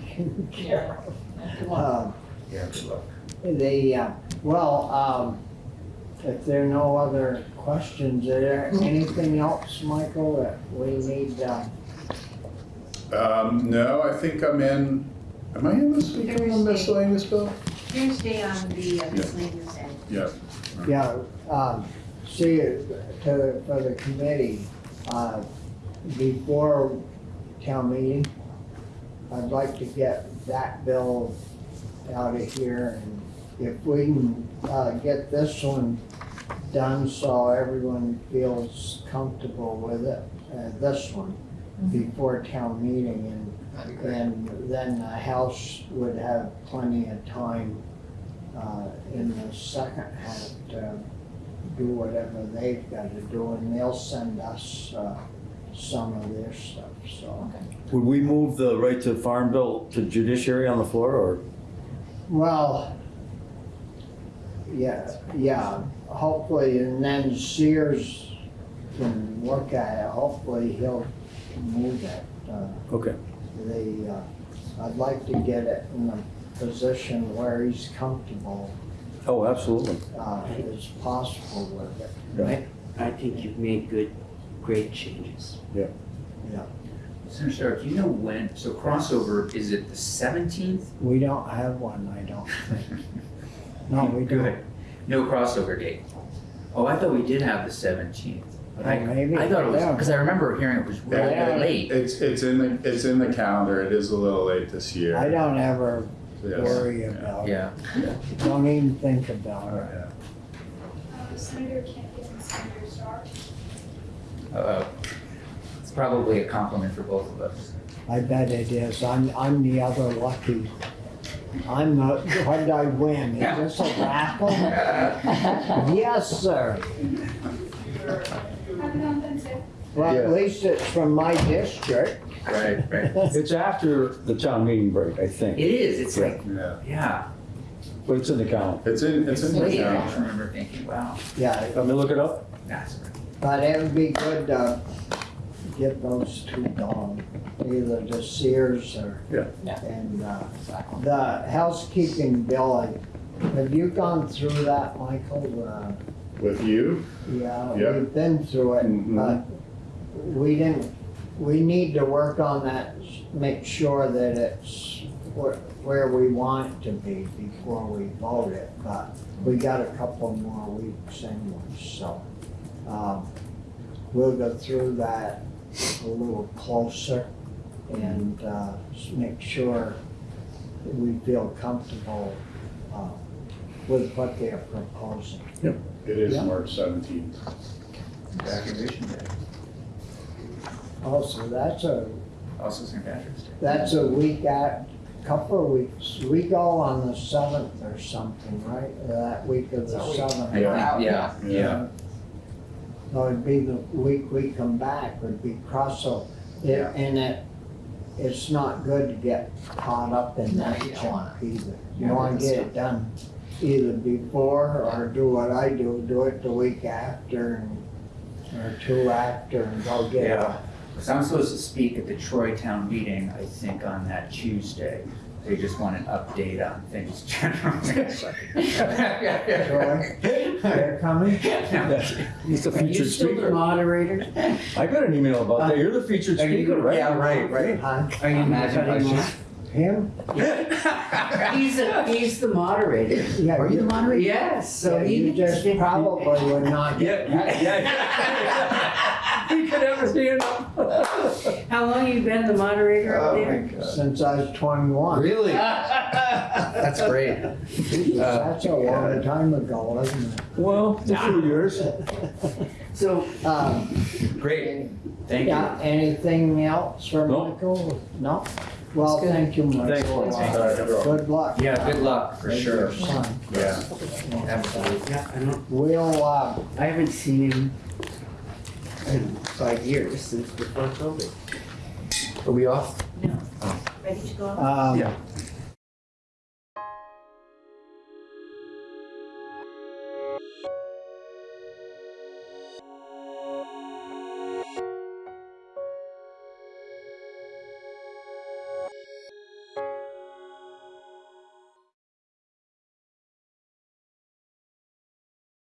Yeah. Good luck. Uh, Yeah, good luck. The, uh, well, um, if there are no other questions, is there anything else, Michael, that we need, uh, Um, no, I think I'm in, am I in this week on the Thursday. miscellaneous bill? Tuesday on the uh, miscellaneous end. Yeah. yeah, um, see, to, for the committee, uh, before town meeting, I'd like to get that bill out of here, and if we can, uh, get this one done so everyone feels comfortable with it, uh, this one, before town meeting, and, and then the House would have plenty of time, uh, in the second half to do whatever they've gotta do, and they'll send us, uh, some of their stuff, so. Would we move the right to farm bill to judiciary on the floor or? Well, yeah, yeah, hopefully, and then Sears can look at it, hopefully he'll move it. Uh, Okay. The, uh, I'd like to get it in a position where he's comfortable, Oh, absolutely. uh, as possible with it. Yeah. I think you've made good, great changes. Yeah. Senator Starr, do you know when, so crossover, is it the seventeenth? We don't have one, I don't think. No, we don't. No crossover date. Oh, I thought we did have the seventeenth. But I, Oh, maybe. I thought it was, Yeah. because I remember hearing it was really, Yeah. really late. It's, it's in the, it's in the calendar, it is a little late this year. I don't ever Yes. worry Yeah. about it. Yeah. Don't even think about it. Yeah. Uh, Senator Campion and Senator Starr. Uh, It's probably a compliment for both of us. I bet it is. I'm, I'm the other lucky. I'm the, what did I win? Is this a raffle? Yes, sir. Happy Valentine's Well, at least it's from my district. Right, right. It's after the town meeting break, I think, It is, it's like, Yeah, yeah. but it's in the calendar. it's in, it's in the late. I just calendar. remember thinking, wow, Yeah, Let me look it up. that's but it would be good to get those two done, either the Sears or. Yeah. Yeah. And, uh, the housekeeping bill, have you gone through that, Michael? Uh, With you? Yeah, Yeah. we've been through it, Mhm. but we didn't, we need to work on that, make sure that it's where, where we want it to be before we vote it, but we got a couple more weeks anyway, so. Um, we'll go through that a little closer and, uh, make sure that we feel comfortable, uh, with what they're proposing. Yep. It is Yeah. March seventeenth. Graduation day, Also, that's a, also St. Patrick's Day. That's a week at, couple of weeks, we go on the seventh or something, right? That week of the I seventh. think, yeah, yeah. So it'd be the week we come back would be cross, so, it- and it, it's not good to get caught up in No, that you don't wanna. either. You Yeah, wanna that's get it done either before or do what I do, do it the week after and, or two after and go get it Yeah. Because I'm supposed to speak at the Troy Town meeting, I think, on that Tuesday. They just want an update on things generally. Troy, they're coming? He's the Are you featured still the speaker. moderator? I got an email about that. You're the featured Are you speaker, gonna- right? yeah, right, right. Huh? Are you Imagine cutting off? Him? He's, a- he's the moderator. Yeah, Are you the moderator? Yes, so Yeah, he you just probably would not get Yeah, yeah. He could have his hand up. How long you been the moderator up Oh, there? since I was twenty-one. Really? That's great. That's a long time ago, wasn't it? Well, a few years. So, Um, Great, thank you. yeah, anything else for No. Michael? No? Well, good. thank you, Thanks. Michael. Thanks. Uh, Good luck. Yeah, good luck, for with sure. your son. Yeah, absolutely. yeah, I don't, We'll, uh, I haven't seen him in five years, since before COVID. Are we off? No. Ready to go? um, Yeah.